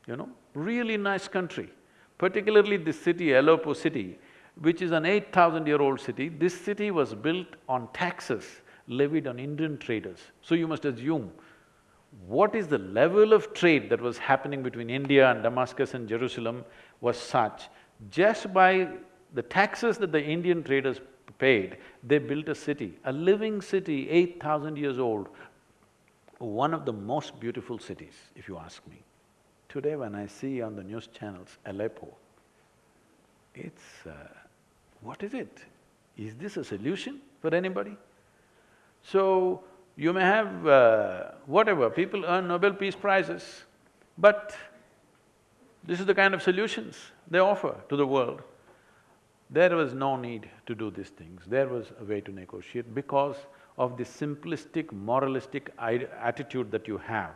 you know, really nice country. Particularly this city, Aleppo city, which is an eight thousand year old city, this city was built on taxes levied on Indian traders. So you must assume what is the level of trade that was happening between India and Damascus and Jerusalem was such, just by the taxes that the Indian traders paid, they built a city, a living city, eight thousand years old, one of the most beautiful cities, if you ask me. Today when I see on the news channels Aleppo, it's… Uh, what is it? Is this a solution for anybody? So, you may have uh, whatever, people earn Nobel Peace Prizes, but this is the kind of solutions they offer to the world. There was no need to do these things, there was a way to negotiate because of the simplistic, moralistic attitude that you have,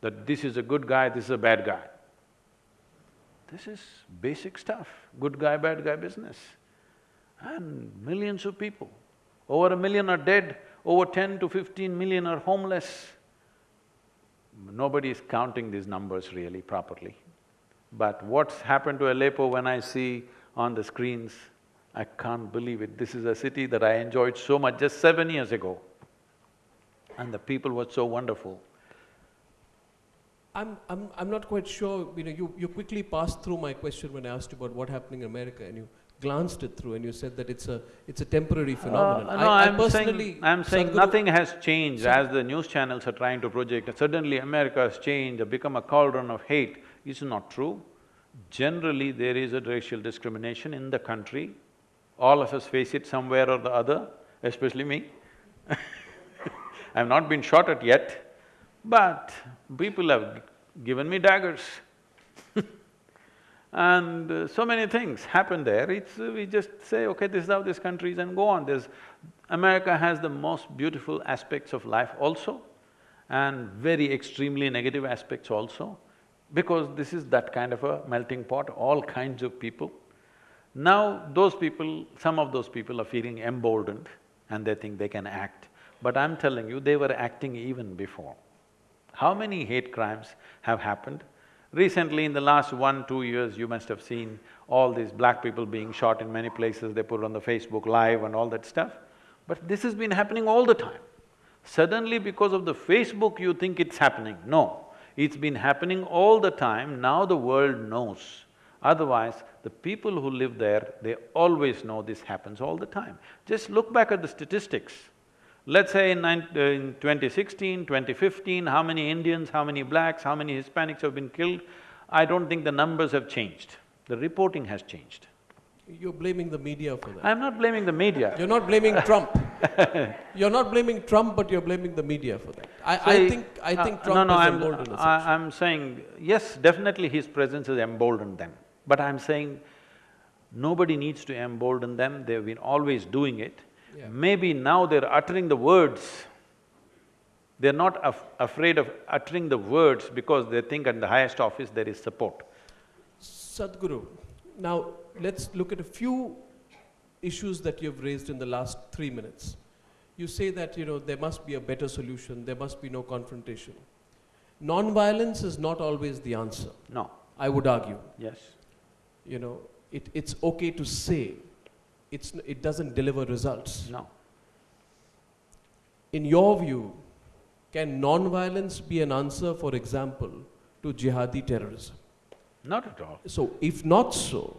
that this is a good guy, this is a bad guy. This is basic stuff, good guy, bad guy business. And millions of people, over a million are dead, over ten to fifteen million are homeless. Nobody is counting these numbers really properly. But what's happened to Aleppo when I see on the screens, I can't believe it. This is a city that I enjoyed so much just seven years ago. And the people were so wonderful. I'm, I'm, I'm not quite sure, you know, you, you quickly passed through my question when I asked you about what happening in America and you glanced it through and you said that it's a, it's a temporary phenomenon. Uh, no, I, am saying, I'm saying Sadhguru, nothing has changed as the news channels are trying to project. Suddenly America has changed, become a cauldron of hate. It's not true. Generally, there is a racial discrimination in the country all of us face it somewhere or the other, especially me I've not been shot at yet, but people have given me daggers and uh, so many things happen there, it's… Uh, we just say, okay, this is how this country is and go on. There's… America has the most beautiful aspects of life also and very extremely negative aspects also because this is that kind of a melting pot, all kinds of people. Now those people, some of those people are feeling emboldened and they think they can act. But I'm telling you, they were acting even before. How many hate crimes have happened? Recently, in the last one, two years, you must have seen all these black people being shot in many places, they put on the Facebook Live and all that stuff. But this has been happening all the time. Suddenly because of the Facebook you think it's happening. No, it's been happening all the time, now the world knows. Otherwise, the people who live there, they always know this happens all the time. Just look back at the statistics. Let's say in, nine, uh, in 2016, 2015, how many Indians, how many blacks, how many Hispanics have been killed? I don't think the numbers have changed. The reporting has changed. You're blaming the media for that. I'm not blaming the media. You're not blaming Trump. You're not blaming Trump, but you're blaming the media for that. I, I think, I uh, think no, Trump no, has I'm, emboldened. I, I'm saying, yes, definitely his presence has emboldened them. But I'm saying, nobody needs to embolden them, they've been always doing it. Yeah. Maybe now they're uttering the words. They're not af afraid of uttering the words because they think at the highest office there is support. Sadhguru, now let's look at a few issues that you've raised in the last three minutes. You say that, you know, there must be a better solution, there must be no confrontation. Non-violence is not always the answer, No, I would argue. yes. You know, it, it's okay to say, it's, it doesn't deliver results. No. In your view, can non-violence be an answer, for example, to jihadi terrorism? Not at all. So, if not so,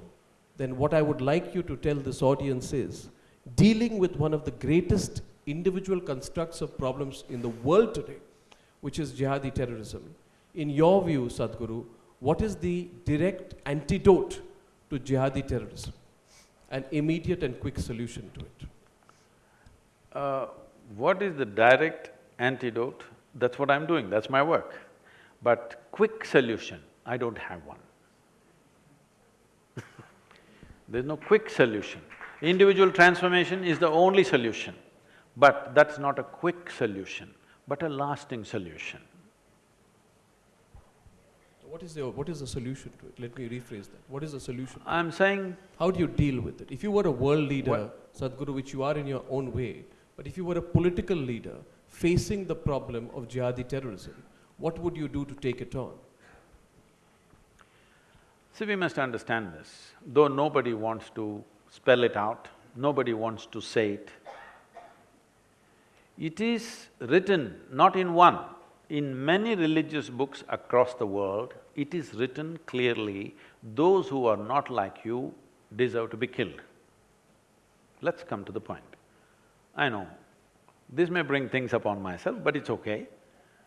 then what I would like you to tell this audience is dealing with one of the greatest individual constructs of problems in the world today, which is jihadi terrorism. In your view, Sadhguru, what is the direct antidote to jihadi terrorism? An immediate and quick solution to it. Uh, what is the direct antidote? That's what I'm doing, that's my work. But quick solution, I don't have one. There's no quick solution. Individual transformation is the only solution, but that's not a quick solution, but a lasting solution. What is, your, what is the solution to it? Let me rephrase that. What is the solution? I'm saying, How do you deal with it? If you were a world leader, What- Sadhguru, which you are in your own way, but if you were a political leader facing the problem of jihadi terrorism, what would you do to take it on? see, we must understand this, though nobody wants to spell it out, nobody wants to say it. It is written not in one, in many religious books across the world, it is written clearly, those who are not like you deserve to be killed. Let's come to the point. I know, this may bring things upon myself, but it's okay.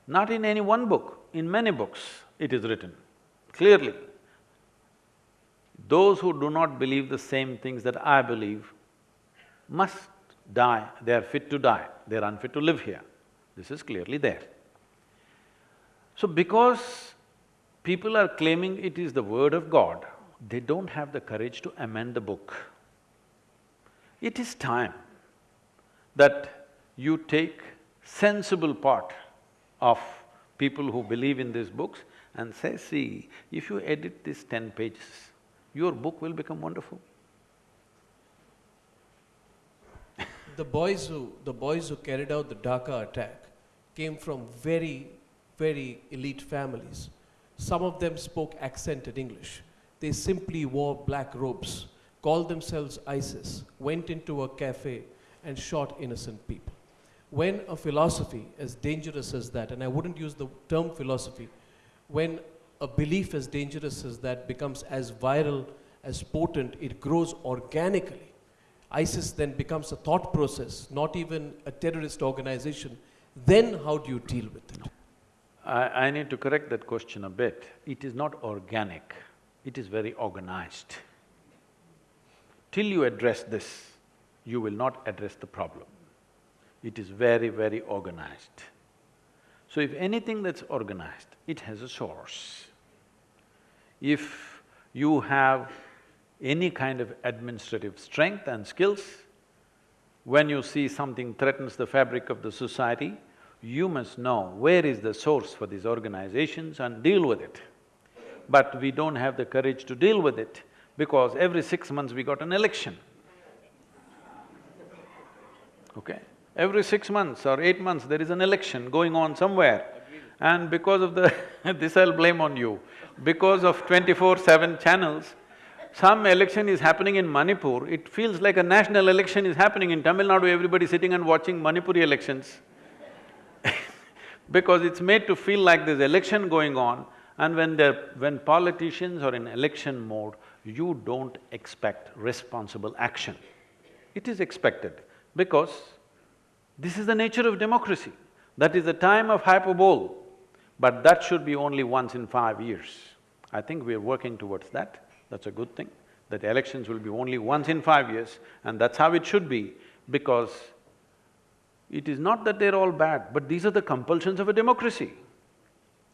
Not in any one book, in many books it is written, clearly. Those who do not believe the same things that I believe must die, they are fit to die, they are unfit to live here. This is clearly there. So because people are claiming it is the word of God, they don't have the courage to amend the book. It is time that you take sensible part of people who believe in these books and say, see, if you edit these ten pages, your book will become wonderful. The boys who… the boys who carried out the Dhaka attack came from very, very elite families. Some of them spoke accented English. They simply wore black robes, called themselves ISIS, went into a cafe and shot innocent people. When a philosophy as dangerous as that, and I wouldn't use the term philosophy, when a belief as dangerous as that becomes as viral, as potent, it grows organically. ISIS then becomes a thought process, not even a terrorist organization. Then how do you deal with it? I, I need to correct that question a bit. It is not organic, it is very organized. Till you address this, you will not address the problem. It is very, very organized. So if anything that's organized, it has a source. If you have any kind of administrative strength and skills, when you see something threatens the fabric of the society, you must know where is the source for these organizations and deal with it. But we don't have the courage to deal with it because every six months we got an election. Okay? Every six months or eight months there is an election going on somewhere. And because of the this I'll blame on you, because of twenty-four-seven channels, some election is happening in Manipur, it feels like a national election is happening in Tamil Nadu, everybody sitting and watching Manipuri elections. because it's made to feel like there's election going on and when they're… when politicians are in election mode, you don't expect responsible action. It is expected because this is the nature of democracy. That is the time of hyperbole, but that should be only once in five years. I think we are working towards that, that's a good thing, that elections will be only once in five years and that's how it should be because it is not that they're all bad, but these are the compulsions of a democracy.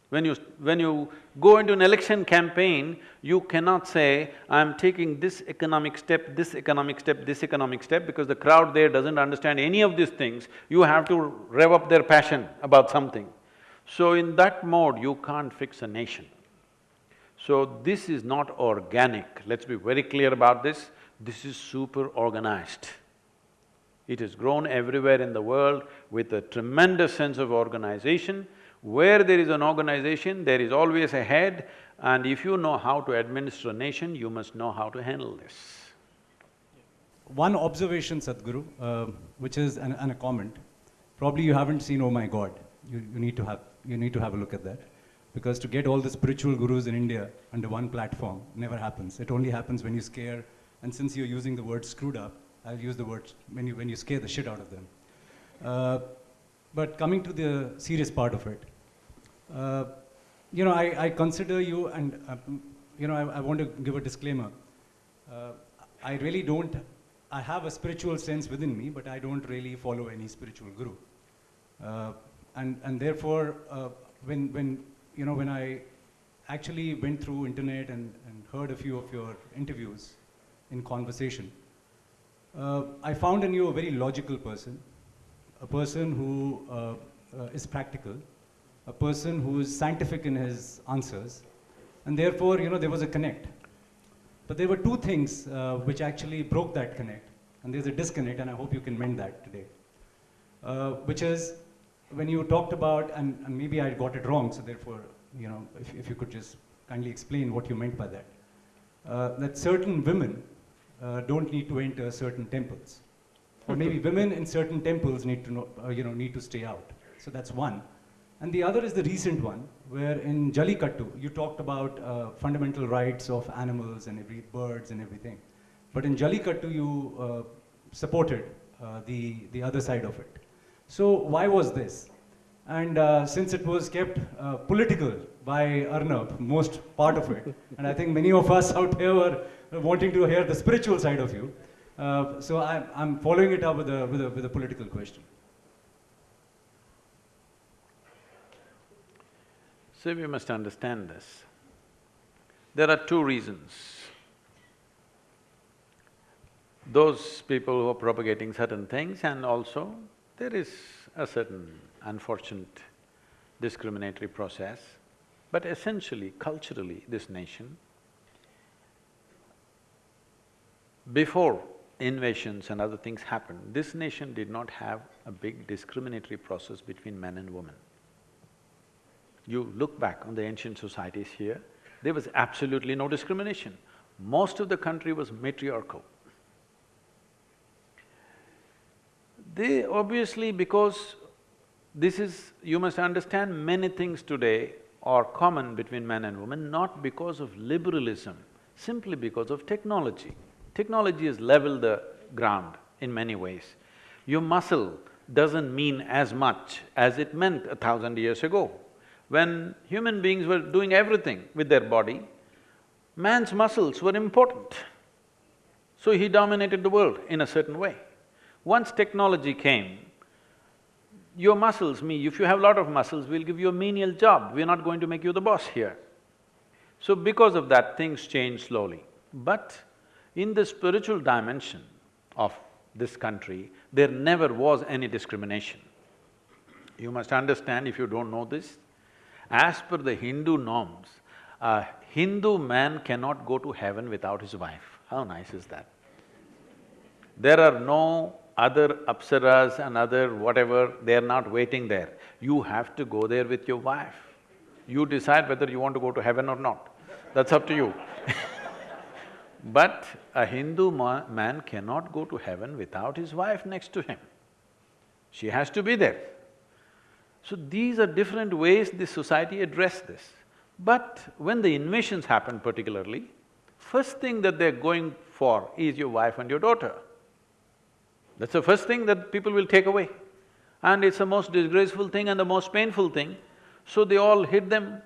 When you… when you go into an election campaign, you cannot say, I'm taking this economic step, this economic step, this economic step, because the crowd there doesn't understand any of these things, you have to rev up their passion about something. So in that mode, you can't fix a nation. So this is not organic, let's be very clear about this, this is super organized. It has grown everywhere in the world with a tremendous sense of organization. Where there is an organization, there is always a head and if you know how to administer a nation, you must know how to handle this. One observation, Sadhguru, uh, which is an, and a comment. Probably you haven't seen Oh My God. You, you, need to have, you need to have a look at that. Because to get all the spiritual gurus in India under one platform never happens. It only happens when you scare, and since you're using the word screwed up, I'll use the word when you, when you scare the shit out of them. Uh, but coming to the serious part of it, uh, you know, I, I, consider you, and uh, you know, I, I, want to give a disclaimer. Uh, I really don't, I have a spiritual sense within me, but I don't really follow any spiritual guru. Uh, and, and therefore, when, when, you know, when I actually went through internet and, and heard a few of your interviews in conversation, uh, I found in you a very logical person, a person who uh, uh, is practical, a person who is scientific in his answers, and therefore, you know, there was a connect. But there were two things uh, which actually broke that connect, and there's a disconnect, and I hope you can mend that today. Uh, which is when you talked about, and, and, maybe I got it wrong, so therefore, you know, if, if you could just kindly explain what you meant by that. Uh, that certain women uh, don't need to enter certain temples. Or maybe women in certain temples need to know, uh, you know, need to stay out. So that's one. And the other is the recent one, where in Jallikattu, you talked about uh, fundamental rights of animals and every birds and everything. But in Jallikattu, you uh, supported uh, the, the other side of it. So why was this? And uh, since it was kept uh, political by Arnab, most part of it, and I think many of us out here were wanting to hear the spiritual side of you. Uh, so I, I'm following it up with a, with, a, with a political question. So we must understand this. There are two reasons. Those people who are propagating certain things and also there is a certain unfortunate discriminatory process, but essentially, culturally, this nation Before invasions and other things happened, this nation did not have a big discriminatory process between men and women. You look back on the ancient societies here, there was absolutely no discrimination. Most of the country was matriarchal. They obviously, because this is… you must understand many things today are common between men and women, not because of liberalism, simply because of technology. Technology has leveled the ground in many ways. Your muscle doesn't mean as much as it meant a thousand years ago. When human beings were doing everything with their body, man's muscles were important. So he dominated the world in a certain way. Once technology came, your muscles, me, if you have a lot of muscles, we'll give you a menial job, we're not going to make you the boss here. So because of that, things change slowly. But in the spiritual dimension of this country, there never was any discrimination. You must understand, if you don't know this, as per the Hindu norms, a Hindu man cannot go to heaven without his wife. How nice is that? There are no other apsaras and other whatever, they are not waiting there. You have to go there with your wife. You decide whether you want to go to heaven or not. That's up to you But a Hindu ma man cannot go to heaven without his wife next to him. She has to be there. So these are different ways this society addressed this. But when the invasions happen particularly, first thing that they're going for is your wife and your daughter. That's the first thing that people will take away. And it's the most disgraceful thing and the most painful thing. So they all hid them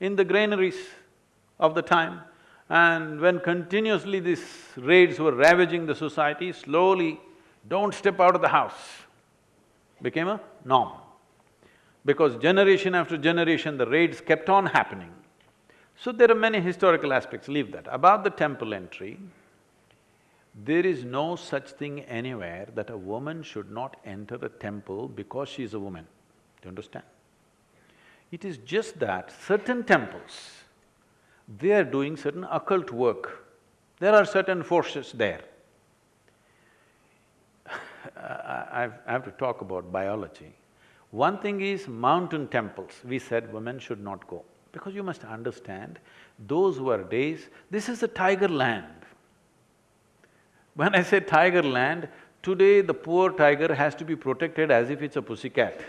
in the granaries of the time. And when continuously these raids were ravaging the society, slowly, don't step out of the house became a norm. Because generation after generation, the raids kept on happening. So there are many historical aspects, leave that. About the temple entry, there is no such thing anywhere that a woman should not enter a temple because she is a woman. Do you understand? It is just that certain temples, they are doing certain occult work. There are certain forces there. I I have to talk about biology. One thing is mountain temples, we said women should not go. Because you must understand, those were days, this is a tiger land. When I say tiger land, today the poor tiger has to be protected as if it's a pussycat.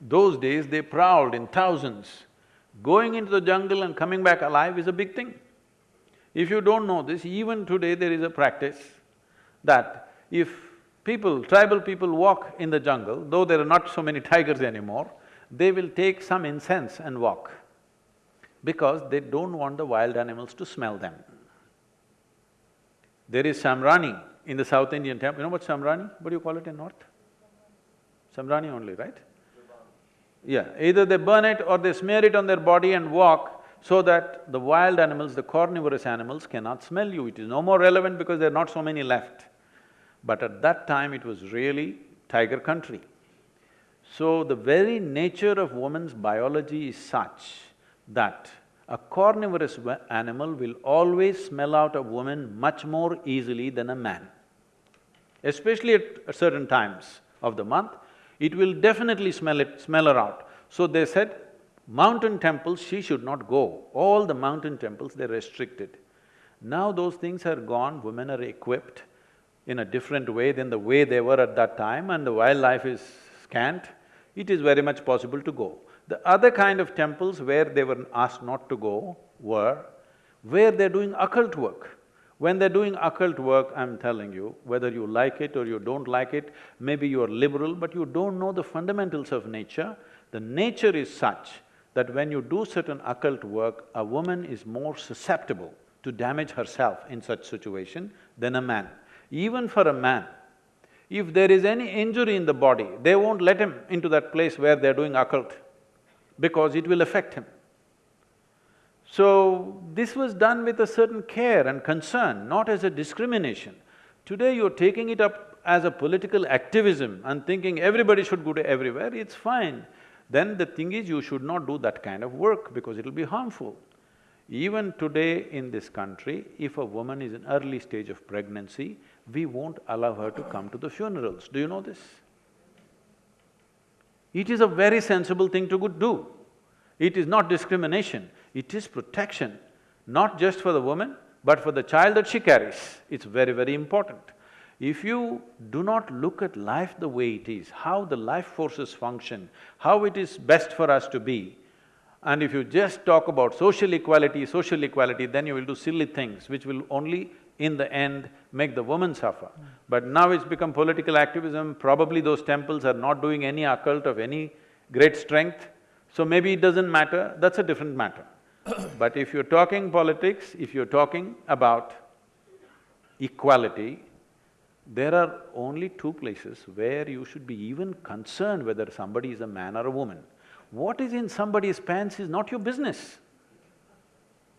Those days they prowled in thousands. Going into the jungle and coming back alive is a big thing. If you don't know this, even today there is a practice that if people, tribal people walk in the jungle, though there are not so many tigers anymore, they will take some incense and walk because they don't want the wild animals to smell them. There is Samrani in the South Indian temple. You know what Samrani? What do you call it in North? Samrani only, right? Yeah, either they burn it or they smear it on their body and walk so that the wild animals, the carnivorous animals cannot smell you. It is no more relevant because there are not so many left. But at that time, it was really tiger country. So the very nature of woman's biology is such that a carnivorous animal will always smell out a woman much more easily than a man. Especially at certain times of the month, it will definitely smell it… smell her out. So they said, mountain temples she should not go. All the mountain temples, they're restricted. Now those things are gone, women are equipped in a different way than the way they were at that time and the wildlife is scant, it is very much possible to go. The other kind of temples where they were asked not to go were where they're doing occult work. When they're doing occult work, I'm telling you, whether you like it or you don't like it, maybe you're liberal, but you don't know the fundamentals of nature, the nature is such that when you do certain occult work, a woman is more susceptible to damage herself in such situation than a man. Even for a man, if there is any injury in the body, they won't let him into that place where they're doing occult because it will affect him. So, this was done with a certain care and concern, not as a discrimination. Today you're taking it up as a political activism and thinking everybody should go to everywhere, it's fine. Then the thing is, you should not do that kind of work because it'll be harmful. Even today in this country, if a woman is in early stage of pregnancy, we won't allow her to come to the funerals. Do you know this? It is a very sensible thing to do. It is not discrimination, it is protection, not just for the woman, but for the child that she carries. It's very, very important. If you do not look at life the way it is, how the life forces function, how it is best for us to be, and if you just talk about social equality, social equality, then you will do silly things which will only, in the end, make the woman suffer. But now it's become political activism, probably those temples are not doing any occult of any great strength, so maybe it doesn't matter, that's a different matter. But if you're talking politics, if you're talking about equality, there are only two places where you should be even concerned whether somebody is a man or a woman. What is in somebody's pants is not your business.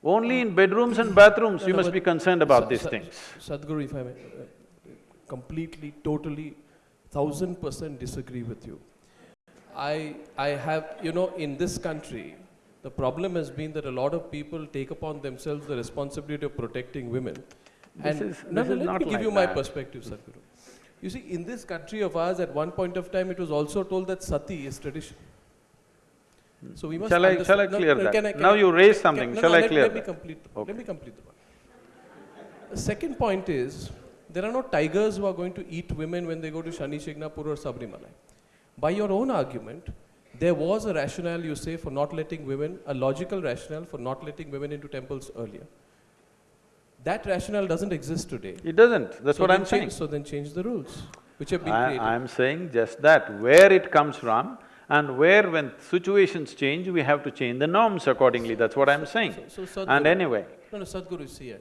Only in bedrooms and bathrooms No, you no, must be concerned about these things. Sadhguru, if I may, uh, completely, totally, thousand percent disagree with you. I, I have, you know, in this country, the problem has been that a lot of people take upon themselves the responsibility of protecting women. This And is- no, no, let me give like you my that. perspective, Sadhguru. You see, in this country of ours, at one point of time, it was also told that sati is tradition. Hmm. So we must Shall I- shall I clear no, that? can I- can Now I- you raise can- something. no, Shall I let- clear Let me complete, the- Okay. let me complete the. The second point is, there are no tigers who are going to eat women when they go to Shani Shingnapur or Sabarimala. By your own argument, there was a rationale, you say, for not letting women, a logical rationale for not letting women into temples earlier. That rationale doesn't exist today. It doesn't, that's So what I'm saying. change- So then change the rules, which have been I, created. I'm saying just that, where it comes from and where when situations change, we have to change the norms accordingly, that's what I'm saying. So- so And anyway, No, no, Sadhguru, see,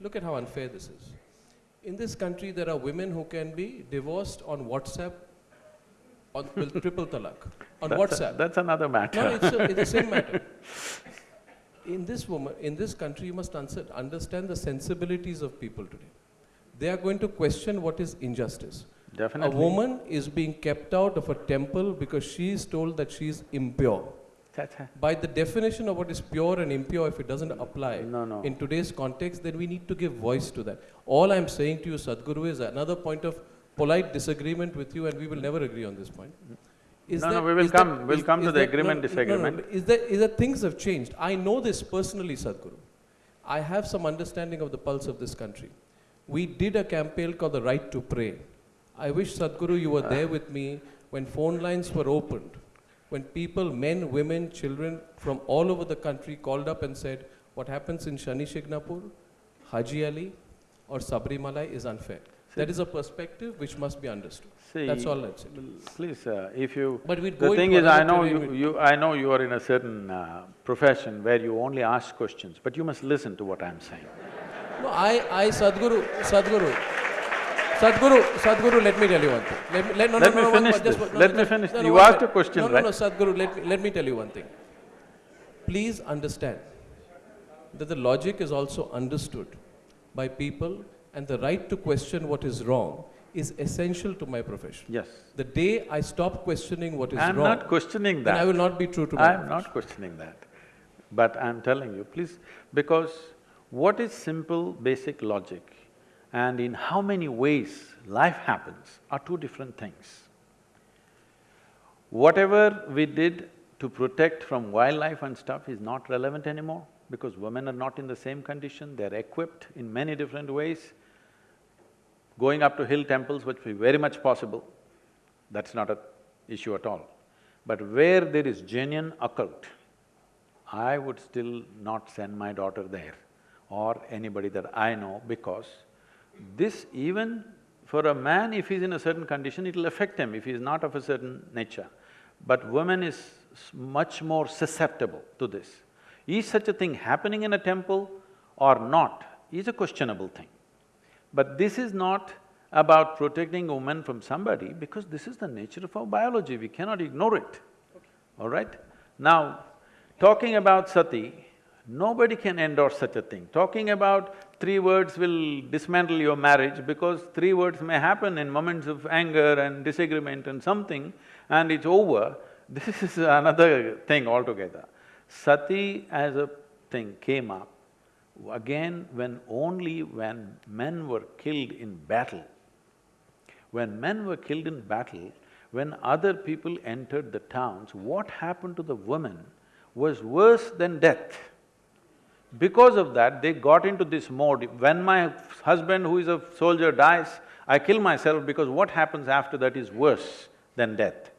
look at how unfair this is. In this country, there are women who can be divorced on WhatsApp on, with triple talaq, on that's, a- WhatsApp. that's another matter. No, it's, a, it's the same matter. In this woman, in this country, you must answer, understand the sensibilities of people today. They are going to question what is injustice. Definitely. A woman is being kept out of a temple because she is told that she is impure. By the definition of what is pure and impure, if it doesn't apply No, no. in today's context, then we need to give voice to that. All I'm saying to you, Sadhguru, is another point of polite disagreement with you, and we will never agree on this point. Is No, no, we will that- come- we'll is- come to the that- agreement, no, no, no, disagreement. no, Is that, is that things have changed? I know this personally, Sadhguru. I have some understanding of the pulse of this country. We did a campaign called the Right to Pray. I wish, Sadhguru, you were there with me when phone lines were opened, when people, men, women, children from all over the country called up and said, what happens in Shani Shingnapur, Haji Ali, or Sabarimala is unfair. That is a perspective which must be understood. See, That's all I'd say. Please, uh, if you… But we'd The thing is, I know you, you… I know you are in a certain uh, profession where you only ask questions, but you must listen to what I'm saying. No, I, I, Sadhguru, Sadhguru, Sadhguru, Sadhguru, let me tell you one thing. Let me, let, no, Let no, me no, finish one- this. Let me finish. You asked a question, no, right? No, no, Sadhguru, let me, let me tell you one thing. Please understand that the logic is also understood by people and the right to question what is wrong is essential to my profession. Yes. The day I stop questioning what is wrong. I'm not questioning that. then I will not be true to my I'm not questioning that. But I'm telling you, please, because what is simple, basic logic and in how many ways life happens are two different things. Whatever we did to protect from wildlife and stuff is not relevant anymore because women are not in the same condition, they're equipped in many different ways. Going up to hill temples which be very much possible, that's not a issue at all. But where there is genuine occult, I would still not send my daughter there or anybody that I know because this even for a man, if he's in a certain condition, it'll affect him if he's not of a certain nature. But woman is much more susceptible to this. Is such a thing happening in a temple or not is a questionable thing. But this is not about protecting women from somebody because this is the nature of our biology, we cannot ignore it, all right? Now, talking about sati, nobody can endorse such a thing. Talking about three words will dismantle your marriage because three words may happen in moments of anger and disagreement and something and it's over, this is another thing altogether. Sati as a thing came up again when only when men were killed in battle. When men were killed in battle, when other people entered the towns, what happened to the women was worse than death. Because of that, they got into this mode, when my husband who is a soldier dies, I kill myself because what happens after that is worse than death.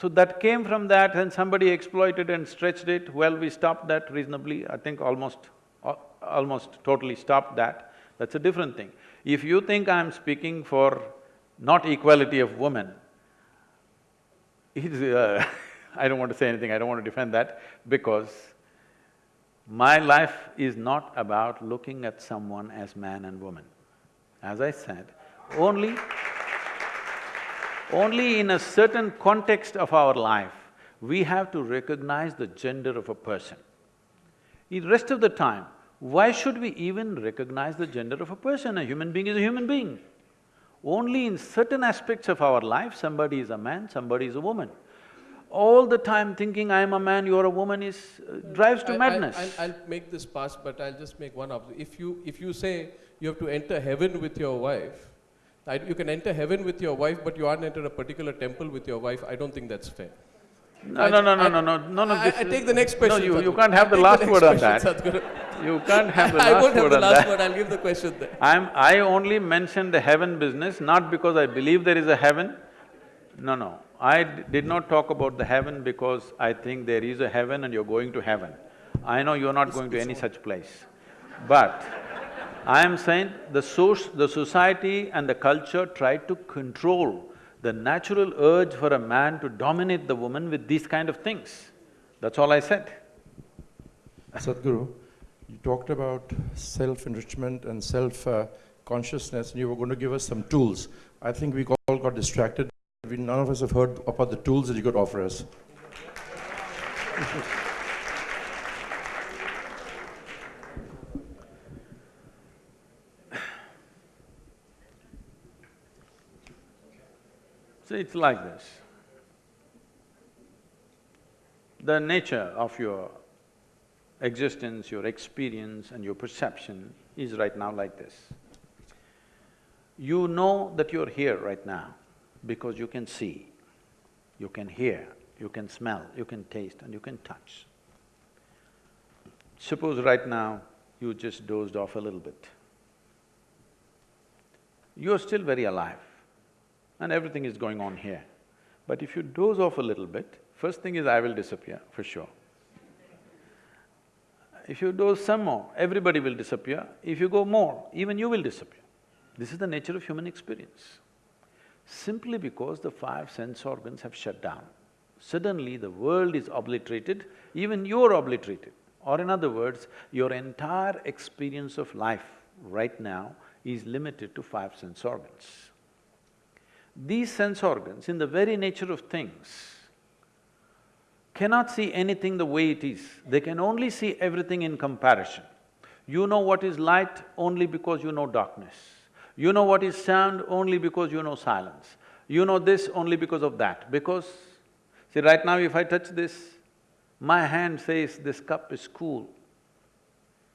So that came from that and somebody exploited and stretched it, well, we stopped that reasonably, I think almost, al- almost totally stopped that, that's a different thing. If you think I'm speaking for not equality of women, is, uh, I don't want to say anything, I don't want to defend that, because my life is not about looking at someone as man and woman. As I said, only, only in a certain context of our life, we have to recognize the gender of a person. In rest of the time, why should we even recognize the gender of a person? A human being is a human being. Only in certain aspects of our life, somebody is a man, somebody is a woman. All the time thinking, I am a man, you are a woman is… uh, drives to I- I- madness. I'll, I'll make this pass, but I'll just make one observation. If you, if you say you have to enter heaven with your wife, I- you can enter heaven with your wife, but you aren't enter a particular temple with your wife, I don't think that's fair. No, I- no, no, no, I- no, no, no, no, I, I take the next question. No, you, you can't have the last take word on that. Question, Sadhguru. You can't have the last word. I won't have the last that. word, I'll give the question there. I'm… I only mentioned the heaven business, not because I believe there is a heaven. No, no. I d- did not talk about the heaven because I think there is a heaven and you're going to heaven. I know you're not going to any such place. But I am saying the source, the society and the culture tried to control the natural urge for a man to dominate the woman with these kind of things. That's all I said. Sadhguru, you talked about self-enrichment and self-consciousness, and you were going to give us some tools. I think we all got distracted. We, none of us have heard about the tools that you could offer us. So it's like this. The nature of your existence, your experience and your perception is right now like this. You know that you're here right now because you can see, you can hear, you can smell, you can taste and you can touch. Suppose right now you just dozed off a little bit. You're still very alive and everything is going on here. But if you doze off a little bit, first thing is I will disappear, for sure. If you do some more, everybody will disappear. If you go more, even you will disappear. This is the nature of human experience. Simply because the five sense organs have shut down, suddenly the world is obliterated, even you're obliterated. Or in other words, your entire experience of life right now is limited to five sense organs. These sense organs, in the very nature of things, cannot see anything the way it is. They can only see everything in comparison. You know what is light only because you know darkness. You know what is sound only because you know silence. You know this only because of that, because… See, right now if I touch this, my hand says this cup is cool.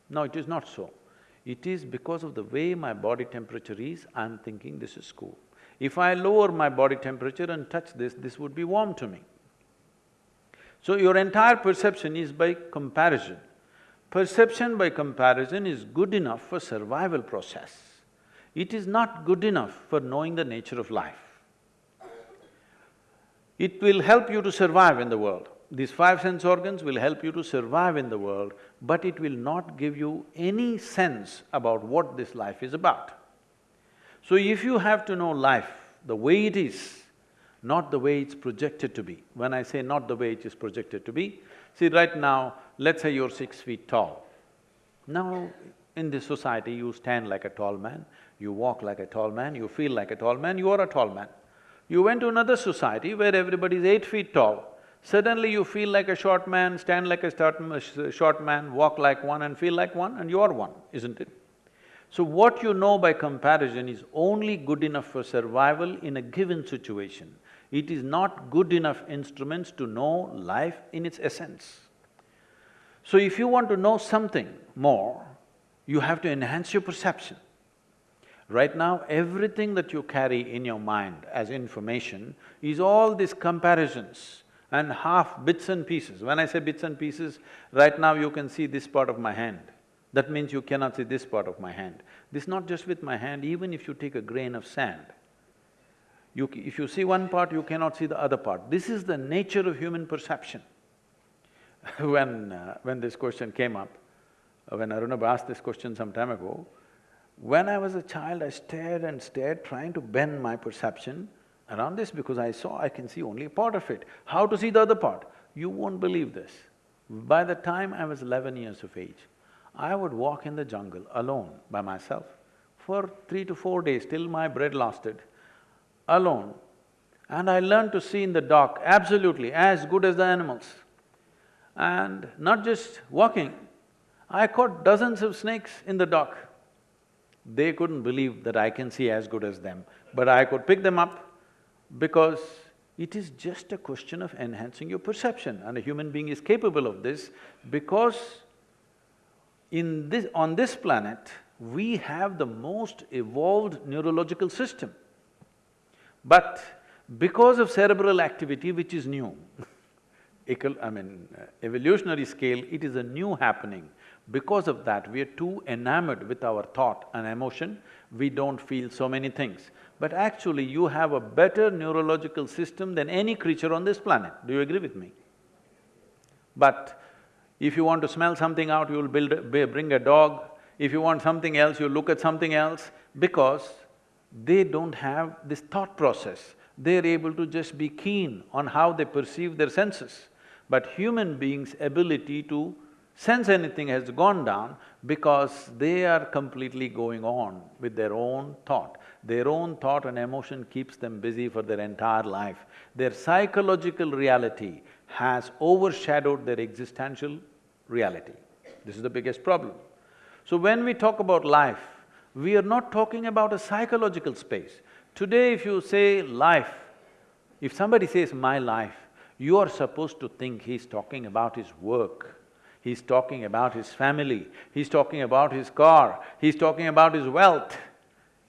No, it is not so. It is because of the way my body temperature is, I'm thinking this is cool. If I lower my body temperature and touch this, this would be warm to me. So your entire perception is by comparison. Perception by comparison is good enough for survival process. It is not good enough for knowing the nature of life. It will help you to survive in the world. These five sense organs will help you to survive in the world, but it will not give you any sense about what this life is about. So if you have to know life the way it is, not the way it's projected to be. When I say not the way it is projected to be, see right now, let's say you're six feet tall. Now, in this society, you stand like a tall man, you walk like a tall man, you feel like a tall man, you are a tall man. You went to another society where everybody is eight feet tall, suddenly you feel like a short man, stand like a short man, walk like one and feel like one, and you are one, isn't it? So what you know by comparison is only good enough for survival in a given situation. It is not good enough instruments to know life in its essence. So if you want to know something more, you have to enhance your perception. Right now, everything that you carry in your mind as information is all these comparisons and half bits and pieces. When I say bits and pieces, right now you can see this part of my hand. That means you cannot see this part of my hand. This not just with my hand, even if you take a grain of sand, you, if you see one part, you cannot see the other part. This is the nature of human perception. when… Uh, when this question came up, uh, when Arnab asked this question some time ago, when I was a child, I stared and stared, trying to bend my perception around this because I saw I can see only a part of it. How to see the other part? You won't believe this. By the time I was eleven years of age, I would walk in the jungle alone by myself for three to four days till my bread lasted, alone. And I learned to see in the dark absolutely as good as the animals. And not just walking, I caught dozens of snakes in the dark. They couldn't believe that I can see as good as them, but I could pick them up because it is just a question of enhancing your perception and a human being is capable of this because in this… on this planet, we have the most evolved neurological system. But because of cerebral activity which is new, I mean, uh, evolutionary scale, it is a new happening. Because of that, we are too enamored with our thought and emotion, we don't feel so many things. But actually, you have a better neurological system than any creature on this planet. Do you agree with me? But if you want to smell something out, you'll build, a- bring a dog. If you want something else, you look at something else because they don't have this thought process. They're able to just be keen on how they perceive their senses. But human beings' ability to sense anything has gone down because they are completely going on with their own thought. Their own thought and emotion keeps them busy for their entire life. Their psychological reality has overshadowed their existential reality. This is the biggest problem. So when we talk about life, we are not talking about a psychological space. Today if you say life, if somebody says my life, you are supposed to think he's talking about his work, he's talking about his family, he's talking about his car, he's talking about his wealth.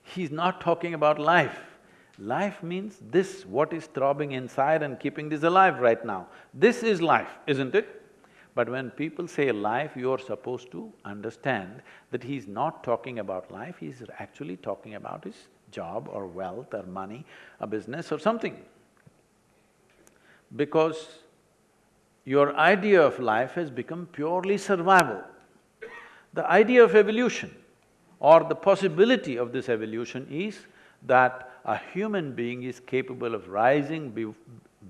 He's not talking about life. Life means this, what is throbbing inside and keeping this alive right now. This is life, isn't it? But when people say life, you're supposed to understand that he's not talking about life, he's actually talking about his job or wealth or money, a business or something. Because your idea of life has become purely survival. The idea of evolution or the possibility of this evolution is that a human being is capable of rising be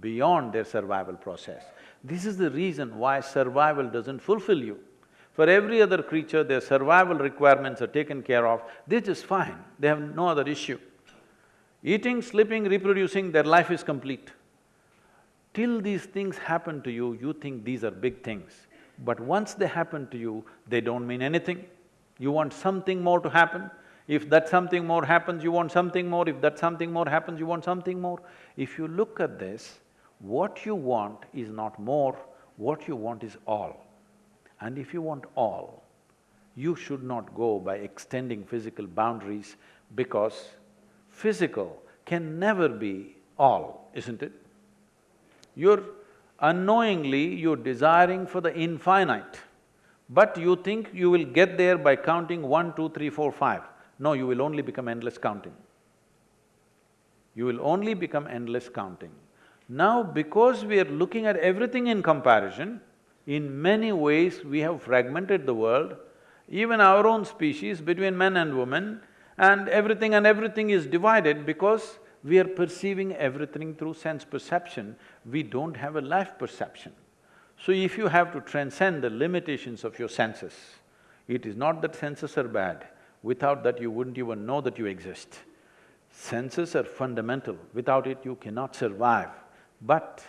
beyond their survival process. This is the reason why survival doesn't fulfill you. For every other creature, their survival requirements are taken care of, they're just fine, they have no other issue. Eating, sleeping, reproducing, their life is complete. Till these things happen to you, you think these are big things. But once they happen to you, they don't mean anything. You want something more to happen. If that something more happens, you want something more. If that something more happens, you want something more. If you look at this, what you want is not more, what you want is all. And if you want all, you should not go by extending physical boundaries because physical can never be all, isn't it? You're unknowingly, you're desiring for the infinite, but you think you will get there by counting one, two, three, four, five. No, you will only become endless counting. You will only become endless counting. Now, because we are looking at everything in comparison, in many ways we have fragmented the world, even our own species between men and women, and everything and everything is divided because we are perceiving everything through sense perception, we don't have a life perception. So if you have to transcend the limitations of your senses, it is not that senses are bad, without that you wouldn't even know that you exist. Senses are fundamental, without it you cannot survive. But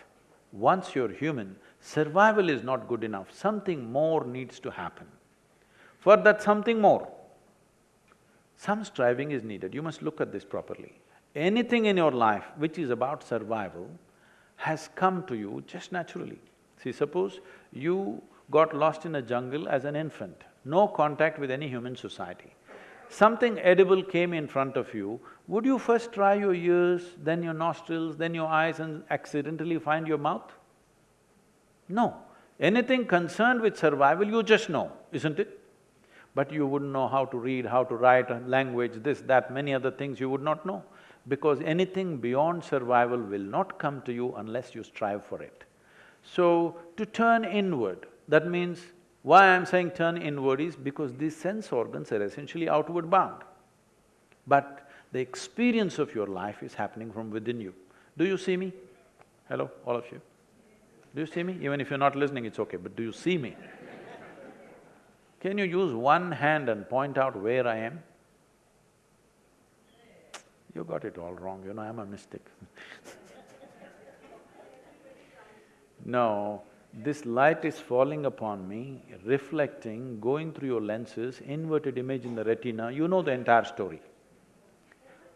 once you're human, survival is not good enough, something more needs to happen. For that something more, some striving is needed, you must look at this properly. Anything in your life which is about survival has come to you just naturally. See, suppose you got lost in a jungle as an infant, no contact with any human society. Something edible came in front of you, would you first try your ears, then your nostrils, then your eyes and accidentally find your mouth? No. Anything concerned with survival, you just know, isn't it? But you wouldn't know how to read, how to write, a language, this, that, many other things you would not know. Because anything beyond survival will not come to you unless you strive for it. So, to turn inward, that means why I'm saying turn inward is because these sense organs are essentially outward bound. But the experience of your life is happening from within you. Do you see me? Hello, all of you? Do you see me? Even if you're not listening, it's okay, but do you see me? Can you use one hand and point out where I am? You got it all wrong, you know, I'm a mystic No, this light is falling upon me, reflecting, going through your lenses, inverted image in the retina, you know the entire story.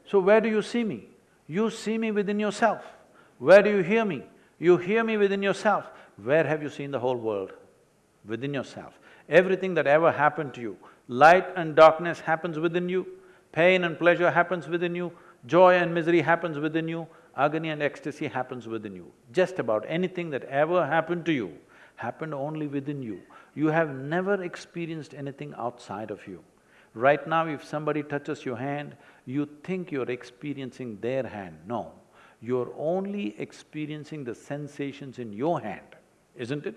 So where do you see me? You see me within yourself. Where do you hear me? You hear me within yourself. Where have you seen the whole world? Within yourself. Everything that ever happened to you, light and darkness happens within you, pain and pleasure happens within you, joy and misery happens within you, agony and ecstasy happens within you. Just about anything that ever happened to you happened only within you. You have never experienced anything outside of you. Right now, if somebody touches your hand, you think you're experiencing their hand. No, you're only experiencing the sensations in your hand, isn't it?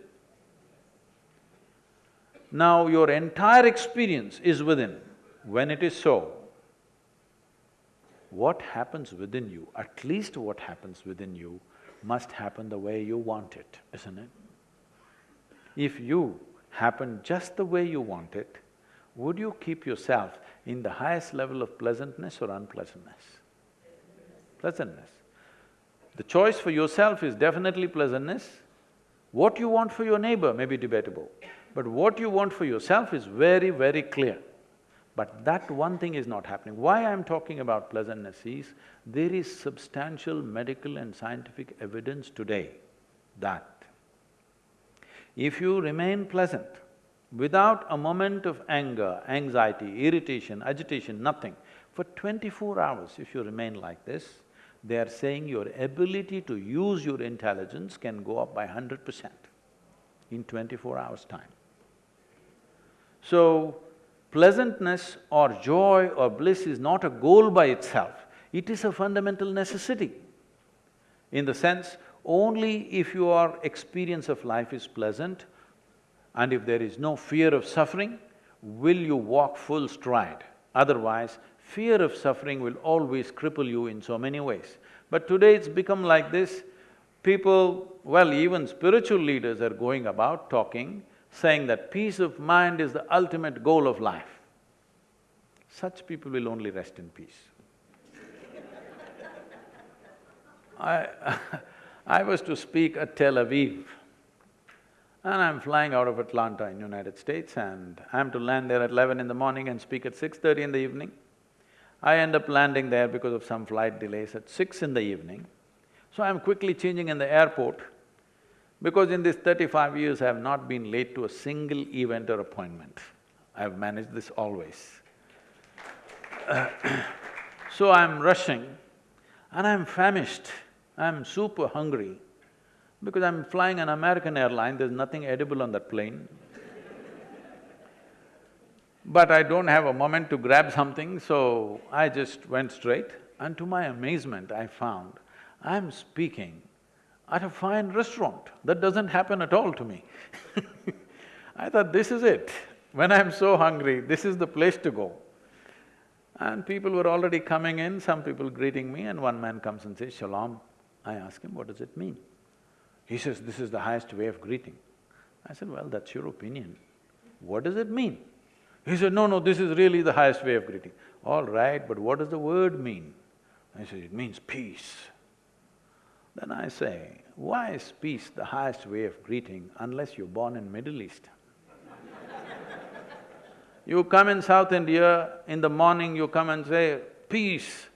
Now, your entire experience is within. When it is so, what happens within you, at least what happens within you, must happen the way you want it, isn't it? If you happen just the way you want it, would you keep yourself in the highest level of pleasantness or unpleasantness? Pleasantness. The choice for yourself is definitely pleasantness. What you want for your neighbor may be debatable, but what you want for yourself is very, very clear. But that one thing is not happening. Why I'm talking about pleasantness is, there is substantial medical and scientific evidence today that if you remain pleasant, without a moment of anger, anxiety, irritation, agitation, nothing, for twenty-four hours if you remain like this, they are saying your ability to use your intelligence can go up by hundred percent in twenty-four hours' time. So, pleasantness or joy or bliss is not a goal by itself, it is a fundamental necessity. In the sense, only if your experience of life is pleasant and if there is no fear of suffering, will you walk full stride. Otherwise, fear of suffering will always cripple you in so many ways. But today it's become like this, people, well, even spiritual leaders are going about talking, saying that peace of mind is the ultimate goal of life. Such people will only rest in peace. I I was to speak at Tel Aviv, and I'm flying out of Atlanta in United States and I'm to land there at eleven in the morning and speak at six thirty in the evening. I end up landing there because of some flight delays at six in the evening. So I'm quickly changing in the airport because in these thirty-five years I have not been late to a single event or appointment. I've managed this always. so I'm rushing and I'm famished, I'm super hungry because I'm flying an American airline, there's nothing edible on that plane. But I don't have a moment to grab something, so I just went straight. And to my amazement, I found I'm speaking at a fine restaurant. That doesn't happen at all to me. I thought, this is it. When I'm so hungry, this is the place to go. And people were already coming in, some people greeting me, and one man comes and says, Shalom. I ask him, what does it mean? He says, this is the highest way of greeting. I said, well, that's your opinion. What does it mean? He said, no, no, this is really the highest way of greeting. All right, but what does the word mean? I said, it means peace. Then I say, why is peace the highest way of greeting unless you're born in Middle East? you come in South India, in the morning you come and say, peace.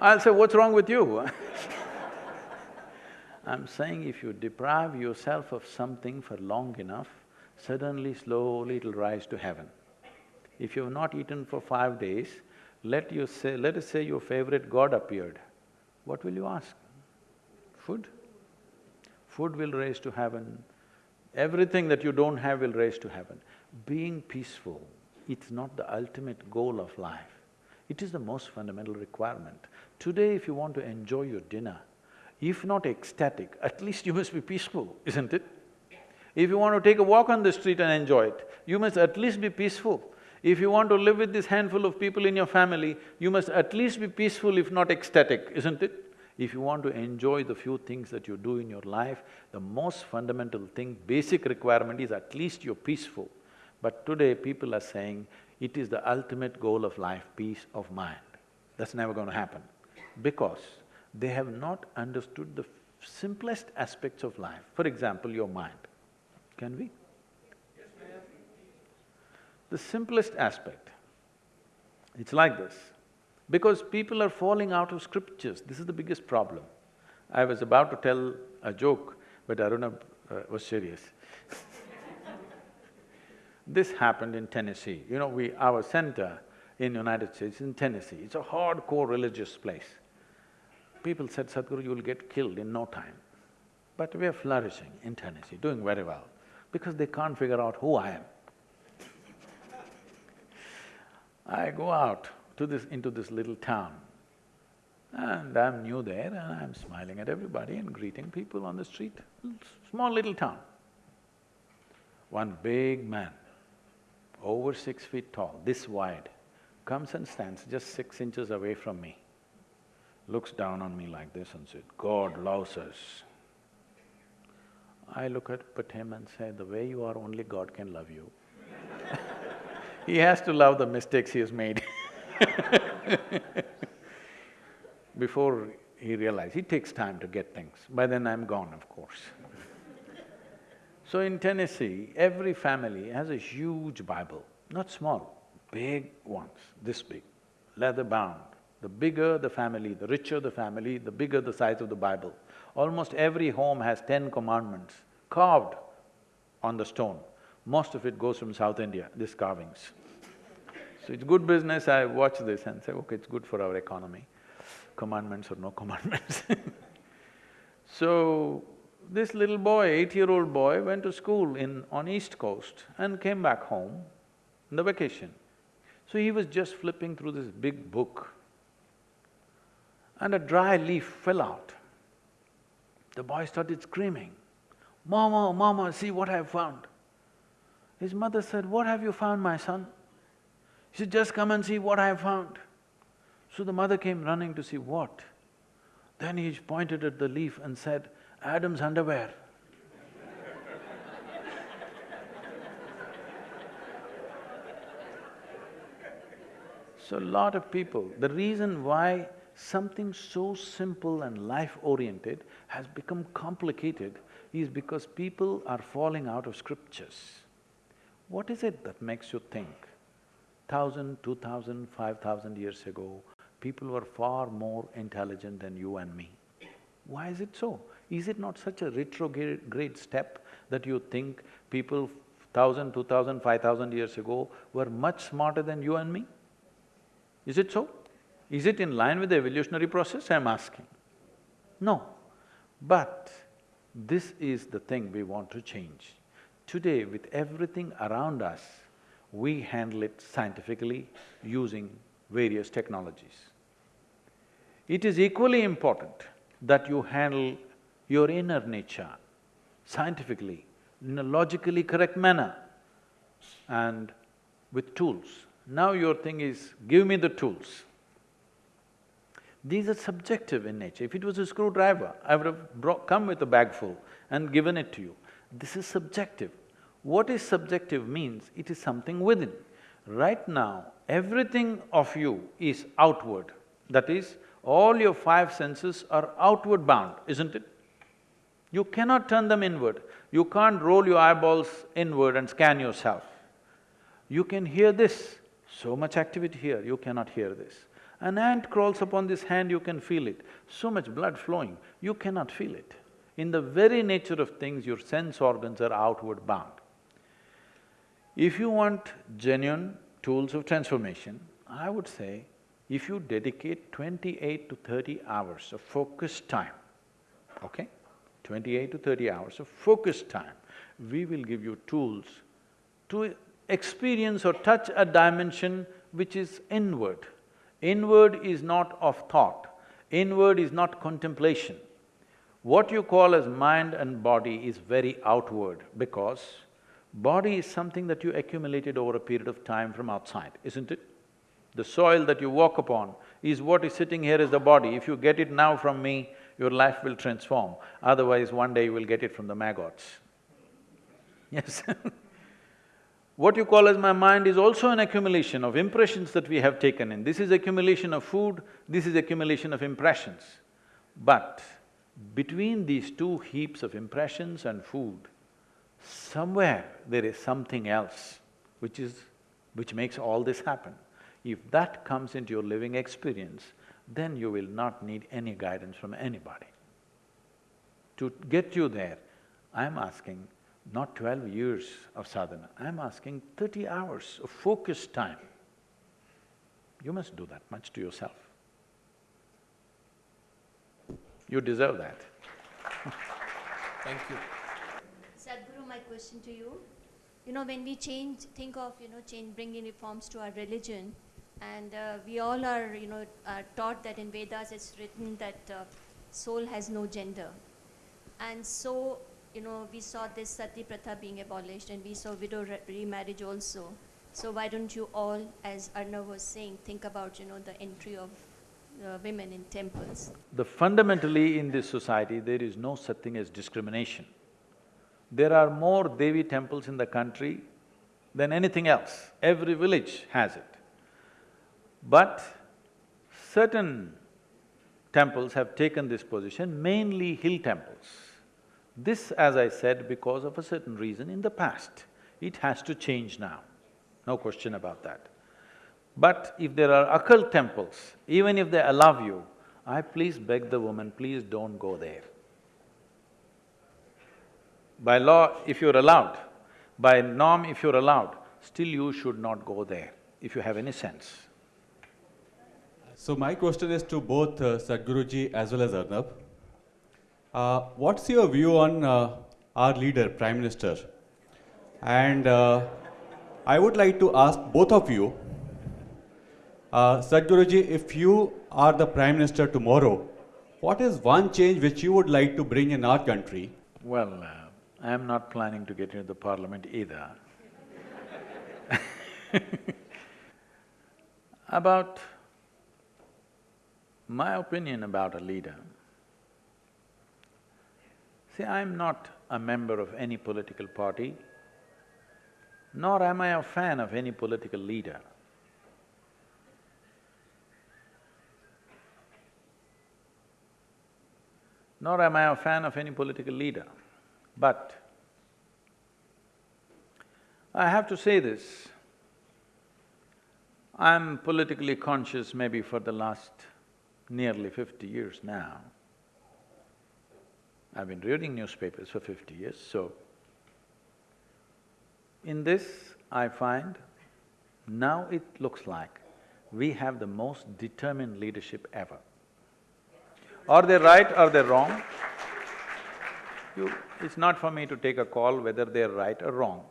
I'll say, what's wrong with you? I'm saying if you deprive yourself of something for long enough, suddenly, slowly it'll rise to heaven. If you've not eaten for five days, let you say… let us say your favorite god appeared, what will you ask? Food? Food will raise to heaven, everything that you don't have will raise to heaven. Being peaceful, it's not the ultimate goal of life, it is the most fundamental requirement. Today, if you want to enjoy your dinner, if not ecstatic, at least you must be peaceful, isn't it? If you want to take a walk on the street and enjoy it, you must at least be peaceful. If you want to live with this handful of people in your family, you must at least be peaceful if not ecstatic, isn't it? If you want to enjoy the few things that you do in your life, the most fundamental thing, basic requirement is at least you're peaceful. But today people are saying, it is the ultimate goal of life, peace of mind. That's never going to happen because they have not understood the simplest aspects of life. For example, your mind. Can we? The simplest aspect, it's like this. Because people are falling out of scriptures, this is the biggest problem. I was about to tell a joke, but Aruna uh, was serious. this happened in Tennessee. You know, we… our center in United States in Tennessee, it's a hardcore religious place. People said, Sadhguru, you'll get killed in no time. But we are flourishing in Tennessee, doing very well, because they can't figure out who I am. I go out to this… into this little town, and I'm new there and I'm smiling at everybody and greeting people on the street. Small little town. One big man, over six feet tall, this wide, comes and stands just six inches away from me, looks down on me like this and said, God loves us. I look at him and say, the way you are, only God can love you. he has to love the mistakes he has made Before he realized, it takes time to get things. By then I'm gone, of course. so in Tennessee, every family has a huge Bible, not small, big ones, this big, leather bound. The bigger the family, the richer the family, the bigger the size of the Bible. Almost every home has ten commandments carved on the stone. Most of it goes from South India, these carvings. So it's good business, I watch this and say, okay, it's good for our economy, commandments or no commandments So, this little boy, eight-year-old boy, went to school in… on East Coast and came back home in the vacation. So he was just flipping through this big book and a dry leaf fell out. The boy started screaming, Mama, Mama, see what I've found. His mother said, What have you found, my son? He said, Just come and see what I have found. So the mother came running to see what. Then he pointed at the leaf and said, Adam's underwear. so a lot of people, the reason why something so simple and life-oriented has become complicated is because people are falling out of scriptures. What is it that makes you think thousand, two thousand, five thousand years ago, people were far more intelligent than you and me? Why is it so? Is it not such a retrograde step that you think people thousand, two thousand, five thousand years ago were much smarter than you and me? Is it so? Is it in line with the evolutionary process, I'm asking? No. But this is the thing we want to change. Today, with everything around us, we handle it scientifically using various technologies. It is equally important that you handle your inner nature scientifically, in a logically correct manner and with tools. Now your thing is, give me the tools. These are subjective in nature. If it was a screwdriver, I would have come with a bag full and given it to you. This is subjective. What is subjective means it is something within. Right now, everything of you is outward. That is, all your five senses are outward bound, isn't it? You cannot turn them inward. You can't roll your eyeballs inward and scan yourself. You can hear this, so much activity here, you cannot hear this. An ant crawls upon this hand, you can feel it. So much blood flowing, you cannot feel it. In the very nature of things, your sense organs are outward bound. If you want genuine tools of transformation, I would say, if you dedicate twenty-eight to thirty hours of focused time, okay? Twenty-eight to thirty hours of focused time, we will give you tools to experience or touch a dimension which is inward. Inward is not of thought, inward is not contemplation. What you call as mind and body is very outward because body is something that you accumulated over a period of time from outside, isn't it? The soil that you walk upon is what is sitting here as the body. If you get it now from me, your life will transform. Otherwise, one day you will get it from the maggots. Yes What you call as my mind is also an accumulation of impressions that we have taken in. This is accumulation of food, this is accumulation of impressions. But between these two heaps of impressions and food, somewhere there is something else which is… which makes all this happen. If that comes into your living experience, then you will not need any guidance from anybody. To get you there, I'm asking not twelve years of sadhana, I'm asking thirty hours of focused time. You must do that much to yourself. You deserve that. Thank you. Question to you. You know, when we change, think of, you know, change, bringing reforms to our religion, and uh, we all are, you know, are taught that in Vedas it's written that uh, soul has no gender. And so, you know, we saw this sati pratha being abolished, and we saw widow re- remarriage also. So why don't you all, as Arnab was saying, think about, you know, the entry of uh, women in temples? The fundamentally in this society, there is no such thing as discrimination. There are more Devi temples in the country than anything else. Every village has it. But certain temples have taken this position, mainly hill temples. This, as I said, because of a certain reason in the past. It has to change now, no question about that. But if there are occult temples, even if they allow you, I please beg the woman, please don't go there. By law, if you're allowed, by norm, if you're allowed, still you should not go there, if you have any sense. So my question is to both uh, Sadhguruji as well as Arnab. Uh, what's your view on uh, our leader, Prime Minister? And uh, I would like to ask both of you, uh, Sadhguruji, if you are the Prime Minister tomorrow, what is one change which you would like to bring in our country? Well, uh, I am not planning to get into the parliament either. About my opinion about a leader, see, I'm not a member of any political party, nor am I a fan of any political leader. Nor am I a fan of any political leader. But I have to say this, I'm politically conscious maybe for the last nearly fifty years now. I've been reading newspapers for fifty years, so in this, I find now it looks like we have the most determined leadership ever. Are they right or they're wrong? You, it's not for me to take a call whether they're right or wrong.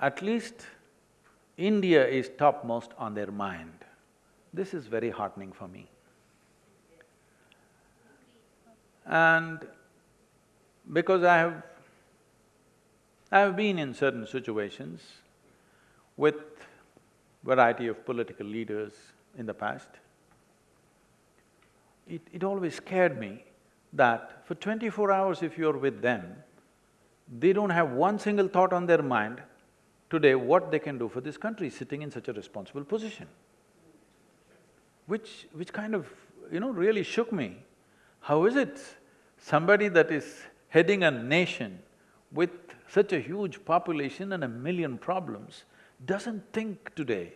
At least India is topmost on their mind. This is very heartening for me. And because I have… I have been in certain situations with variety of political leaders in the past, it, it always scared me that for twenty-four hours if you're with them, they don't have one single thought on their mind today what they can do for this country sitting in such a responsible position. Which… which kind of, you know, really shook me. How is it somebody that is heading a nation with such a huge population and a million problems doesn't think today,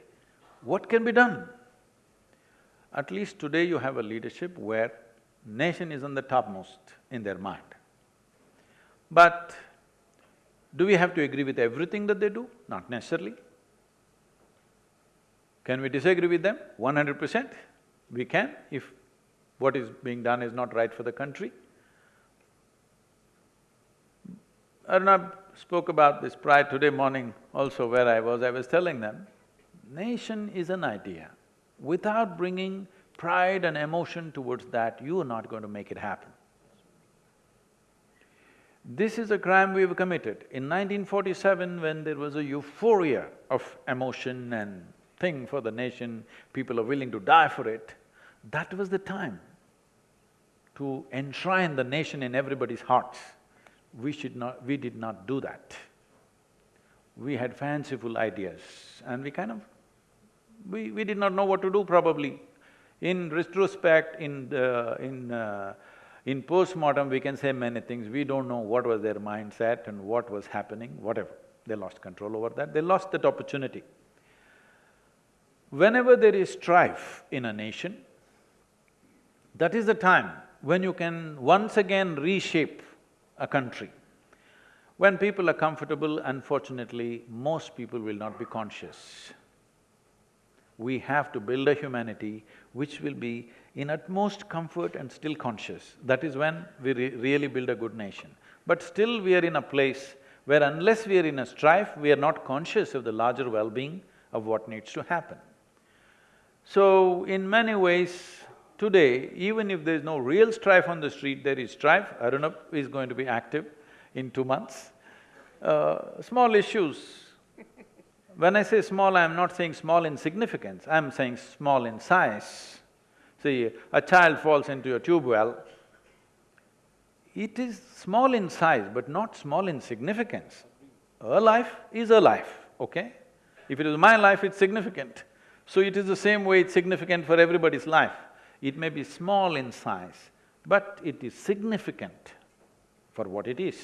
what can be done? At least today you have a leadership where nation is on the topmost in their mind. But do we have to agree with everything that they do? Not necessarily. Can we disagree with them? One hundred percent, we can if what is being done is not right for the country. Arnab spoke about this prior today morning also where I was, I was telling them, nation is an idea. Without bringing pride and emotion towards that, you are not going to make it happen. This is a crime we've committed. In 1947, when there was a euphoria of emotion and thing for the nation, people are willing to die for it, that was the time to enshrine the nation in everybody's hearts. We should not… we did not do that. We had fanciful ideas and we kind of… we… we did not know what to do probably. In retrospect, in the… in… Uh, in postmortem, we can say many things, we don't know what was their mindset and what was happening, whatever. They lost control over that, they lost that opportunity. Whenever there is strife in a nation, that is the time when you can once again reshape a country. When people are comfortable, unfortunately, most people will not be conscious. We have to build a humanity which will be in utmost comfort and still conscious. That is when we re really build a good nation. But still we are in a place where unless we are in a strife, we are not conscious of the larger well-being of what needs to happen. So, in many ways, today, even if there is no real strife on the street, there is strife. Arunabh is going to be active in two months. Uh, small issues. When I say small, I'm not saying small in significance, I'm saying small in size. See, a child falls into a tube well, it is small in size but not small in significance. A life is a life, okay? If it is my life, it's significant. So it is the same way it's significant for everybody's life. It may be small in size, but it is significant for what it is.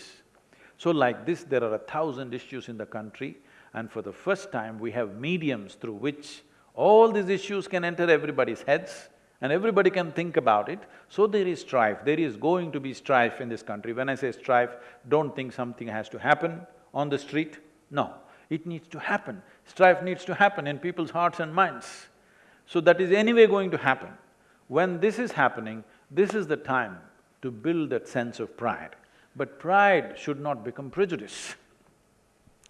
So like this, there are a thousand issues in the country and for the first time, we have mediums through which all these issues can enter everybody's heads and everybody can think about it. So there is strife, there is going to be strife in this country. When I say strife, don't think something has to happen on the street. No, it needs to happen. Strife needs to happen in people's hearts and minds. So that is anyway going to happen. When this is happening, this is the time to build that sense of pride. But pride should not become prejudice.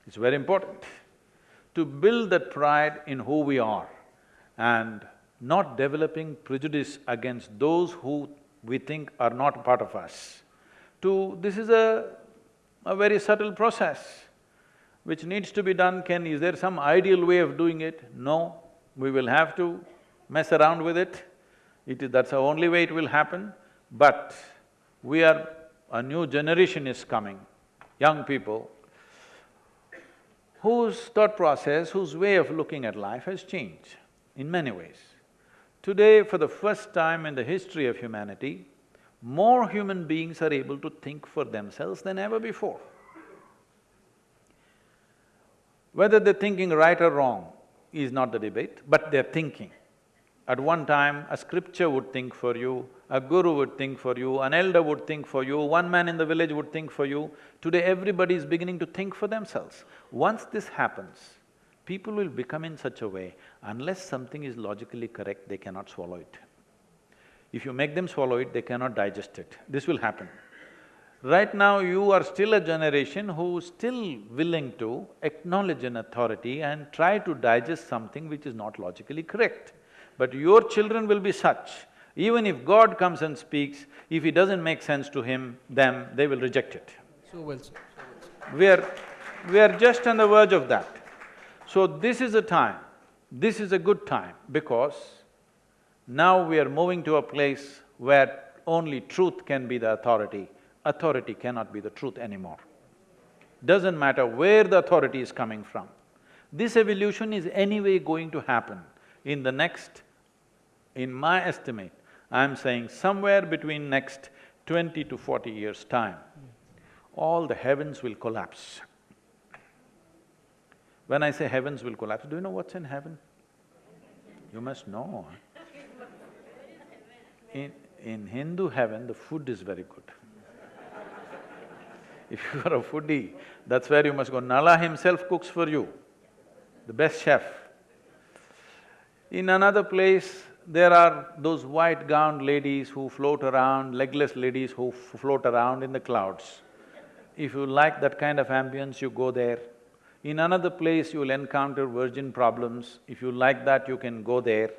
It's very important to build that pride in who we are and not developing prejudice against those who we think are not part of us. To… this is a, a very subtle process which needs to be done. Can… is there some ideal way of doing it? No, we will have to mess around with it. It is… that's the only way it will happen. But we are… a new generation is coming, young people, whose thought process, whose way of looking at life has changed in many ways. Today, for the first time in the history of humanity, more human beings are able to think for themselves than ever before. Whether they're thinking right or wrong is not the debate, but they're thinking. At one time, a scripture would think for you, a guru would think for you, an elder would think for you, one man in the village would think for you. Today, everybody is beginning to think for themselves. Once this happens, people will become in such a way, unless something is logically correct, they cannot swallow it. If you make them swallow it, they cannot digest it. This will happen. Right now, you are still a generation who is still willing to acknowledge an authority and try to digest something which is not logically correct. But your children will be such, even if God comes and speaks, if it doesn't make sense to him, them, they will reject it. So well said, so well said. We are… we are just on the verge of that. So this is a time, this is a good time because now we are moving to a place where only truth can be the authority, authority cannot be the truth anymore. Doesn't matter where the authority is coming from. This evolution is anyway going to happen in the next in my estimate, I'm saying somewhere between next twenty to forty years' time, all the heavens will collapse. When I say heavens will collapse, do you know what's in heaven? You must know. In, in Hindu heaven, the food is very good. if you are a foodie, that's where you must go. Nala himself cooks for you, the best chef. In another place, there are those white-gowned ladies who float around, legless ladies who float around in the clouds. If you like that kind of ambience, you go there. In another place, you will encounter virgin problems. If you like that, you can go there.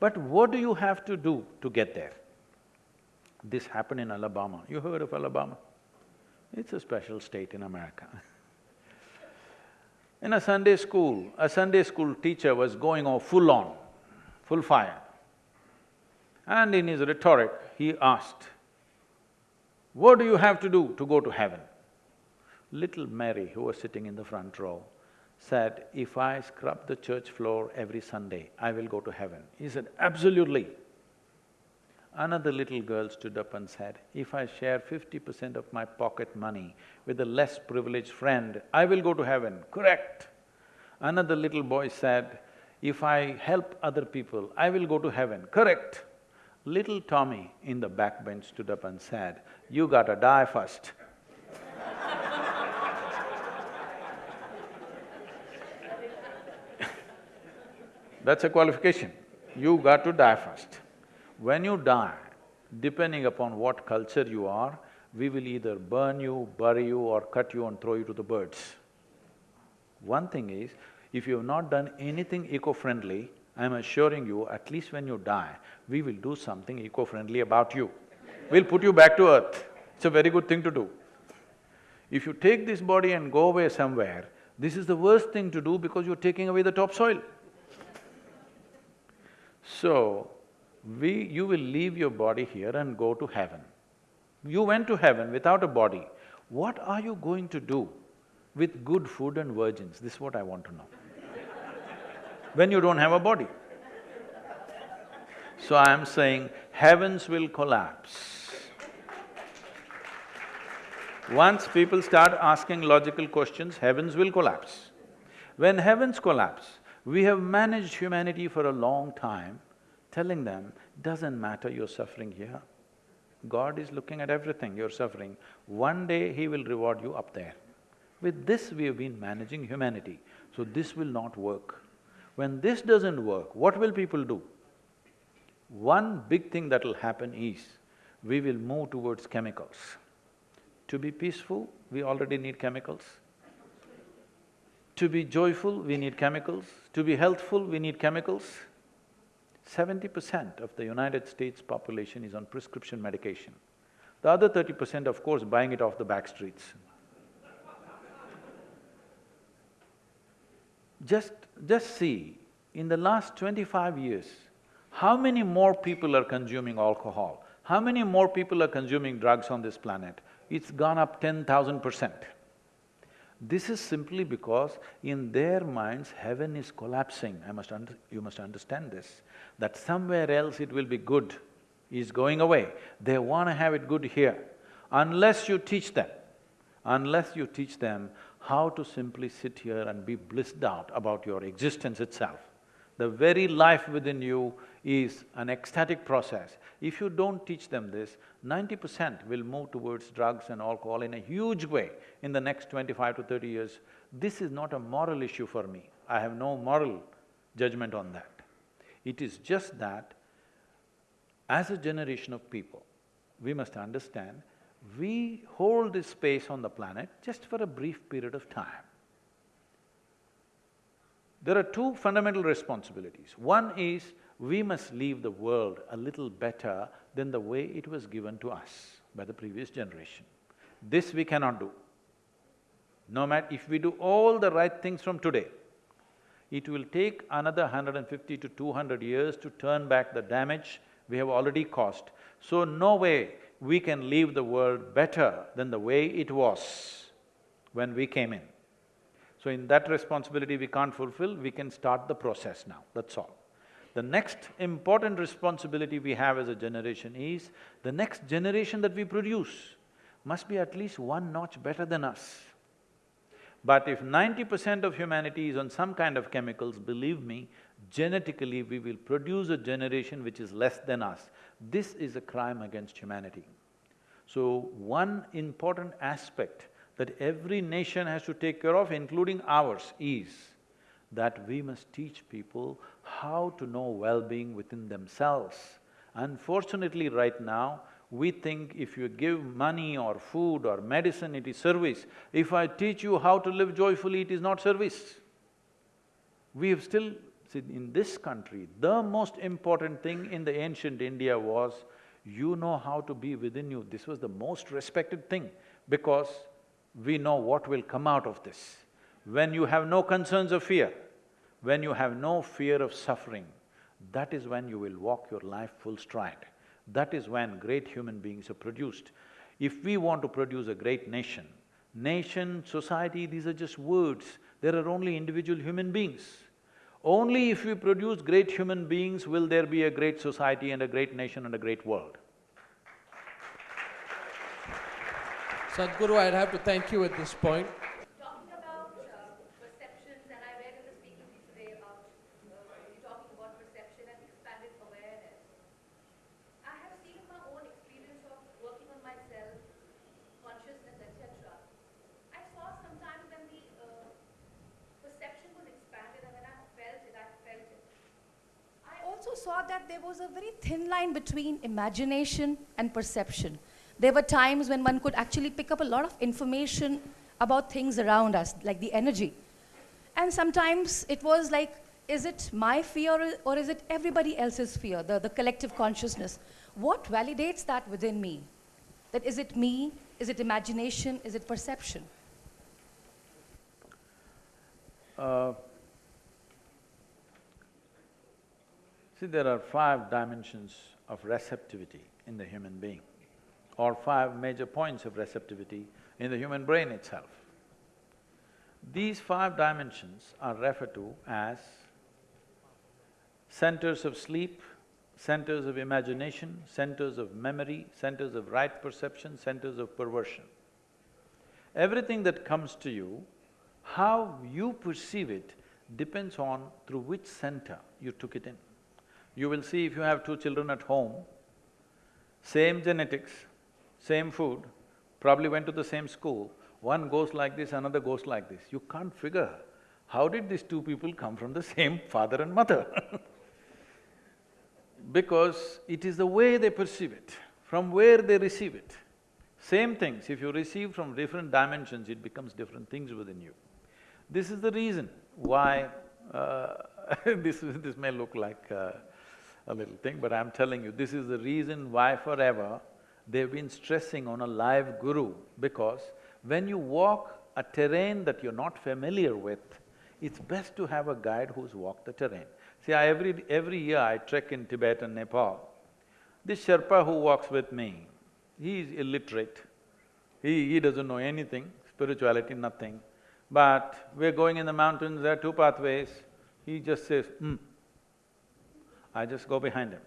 But what do you have to do to get there? This happened in Alabama. You heard of Alabama? It's a special state in America. in a Sunday school, a Sunday school teacher was going on full on, full fire. And in his rhetoric, he asked, what do you have to do to go to heaven? Little Mary, who was sitting in the front row, said, if I scrub the church floor every Sunday, I will go to heaven. He said, absolutely. Another little girl stood up and said, if I share fifty percent of my pocket money with a less privileged friend, I will go to heaven. Correct. Another little boy said, if I help other people, I will go to heaven. Correct. Little Tommy in the back bench stood up and said, you gotta die first. That's a qualification. You got to die first. When you die, depending upon what culture you are, we will either burn you, bury you or cut you and throw you to the birds. One thing is, if you have not done anything eco-friendly, I'm assuring you, at least when you die, we will do something eco-friendly about you. We'll put you back to earth. It's a very good thing to do. If you take this body and go away somewhere, this is the worst thing to do because you're taking away the topsoil. So, we… you will leave your body here and go to heaven. You went to heaven without a body. What are you going to do with good food and virgins? This is what I want to know. When you don't have a body. So I am saying, heavens will collapse. Once people start asking logical questions, heavens will collapse. When heavens collapse, we have managed humanity for a long time, telling them, doesn't matter you're suffering here. God is looking at everything you're suffering. One day He will reward you up there. With this we have been managing humanity, so this will not work. When this doesn't work, what will people do? One big thing that will happen is, we will move towards chemicals. To be peaceful, we already need chemicals. To be joyful, we need chemicals. To be healthful, we need chemicals. Seventy percent of the United States population is on prescription medication. The other thirty percent, of course, buying it off the back streets. Just… just see, in the last twenty-five years, how many more people are consuming alcohol? How many more people are consuming drugs on this planet? It's gone up ten thousand percent. This is simply because in their minds, heaven is collapsing. I must you must understand this, that somewhere else it will be good, is going away. They want to have it good here. Unless you teach them, unless you teach them how to simply sit here and be blissed out about your existence itself. The very life within you is an ecstatic process. If you don't teach them this, ninety percent will move towards drugs and alcohol in a huge way in the next twenty-five to thirty years. This is not a moral issue for me. I have no moral judgment on that. It is just that as a generation of people, we must understand, we hold this space on the planet just for a brief period of time. There are two fundamental responsibilities. One is we must leave the world a little better than the way it was given to us by the previous generation. This we cannot do. No matter… if we do all the right things from today, it will take another 150 to 200 years to turn back the damage we have already caused. So no way we can leave the world better than the way it was when we came in. So in that responsibility we can't fulfill, we can start the process now, that's all. The next important responsibility we have as a generation is, the next generation that we produce must be at least one notch better than us. But if ninety percent of humanity is on some kind of chemicals, believe me, genetically we will produce a generation which is less than us. This is a crime against humanity. So, one important aspect that every nation has to take care of, including ours, is that we must teach people how to know well-being within themselves. Unfortunately, right now, we think if you give money or food or medicine, it is service. If I teach you how to live joyfully, it is not service. We have still… See, in this country, the most important thing in the ancient India was you know how to be within you. This was the most respected thing because we know what will come out of this. When you have no concerns of fear, when you have no fear of suffering, that is when you will walk your life full stride. That is when great human beings are produced. If we want to produce a great nation, nation, society, these are just words, there are only individual human beings. Only if we produce great human beings will there be a great society and a great nation and a great world. Sadhguru, I'd have to thank you at this point. Talking about uh, perceptions, and I read in the speaking today about uh, you talking about perception and expanded awareness. I have seen in my own experience of working on myself, consciousness, etc. I saw sometimes when the uh, perception was expanded and when I felt it, I felt it. saw that there was a very thin line between imagination and perception. There were times when one could actually pick up a lot of information about things around us, like the energy. And sometimes it was like, is it my fear or- is it everybody else's fear, the, the collective consciousness? What validates that within me? That is it me? Is it imagination? Is it perception? Uh, See, there are five dimensions of receptivity in the human being, or five major points of receptivity in the human brain itself. These five dimensions are referred to as centers of sleep, centers of imagination, centers of memory, centers of right perception, centers of perversion. Everything that comes to you, how you perceive it depends on through which center you took it in. You will see if you have two children at home, same genetics, same food, probably went to the same school, one goes like this, another goes like this. You can't figure, how did these two people come from the same father and mother? because it is the way they perceive it, from where they receive it. Same things, if you receive from different dimensions, it becomes different things within you. This is the reason why, uh, this, this may look like uh, a little thing, but I'm telling you, this is the reason why forever they've been stressing on a live guru, because when you walk a terrain that you're not familiar with, it's best to have a guide who's walked the terrain. See, I every… every year I trek in Tibet and Nepal. This Sherpa who walks with me, he is illiterate. He… he doesn't know anything, spirituality, nothing. But we're going in the mountains, there are two pathways, he just says, hmm. I just go behind him.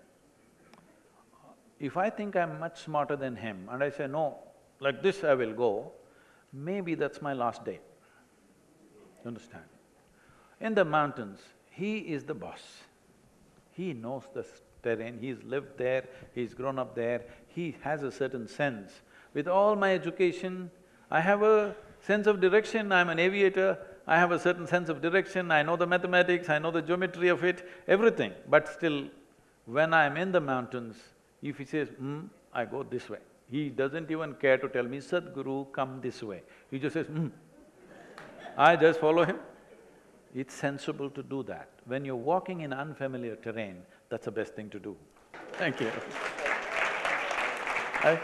If I think I'm much smarter than him and I say, no, like this I will go, maybe that's my last day. You understand? In the mountains, he is the boss. He knows the terrain, he's lived there, he's grown up there, he has a certain sense. With all my education, I have a sense of direction, I'm an aviator, I have a certain sense of direction, I know the mathematics, I know the geometry of it, everything. But still, when I'm in the mountains, if he says, hmm, I go this way. He doesn't even care to tell me, Sadhguru, come this way. He just says, hmm. I just follow him. It's sensible to do that. When you're walking in unfamiliar terrain, that's the best thing to do. Thank you. I-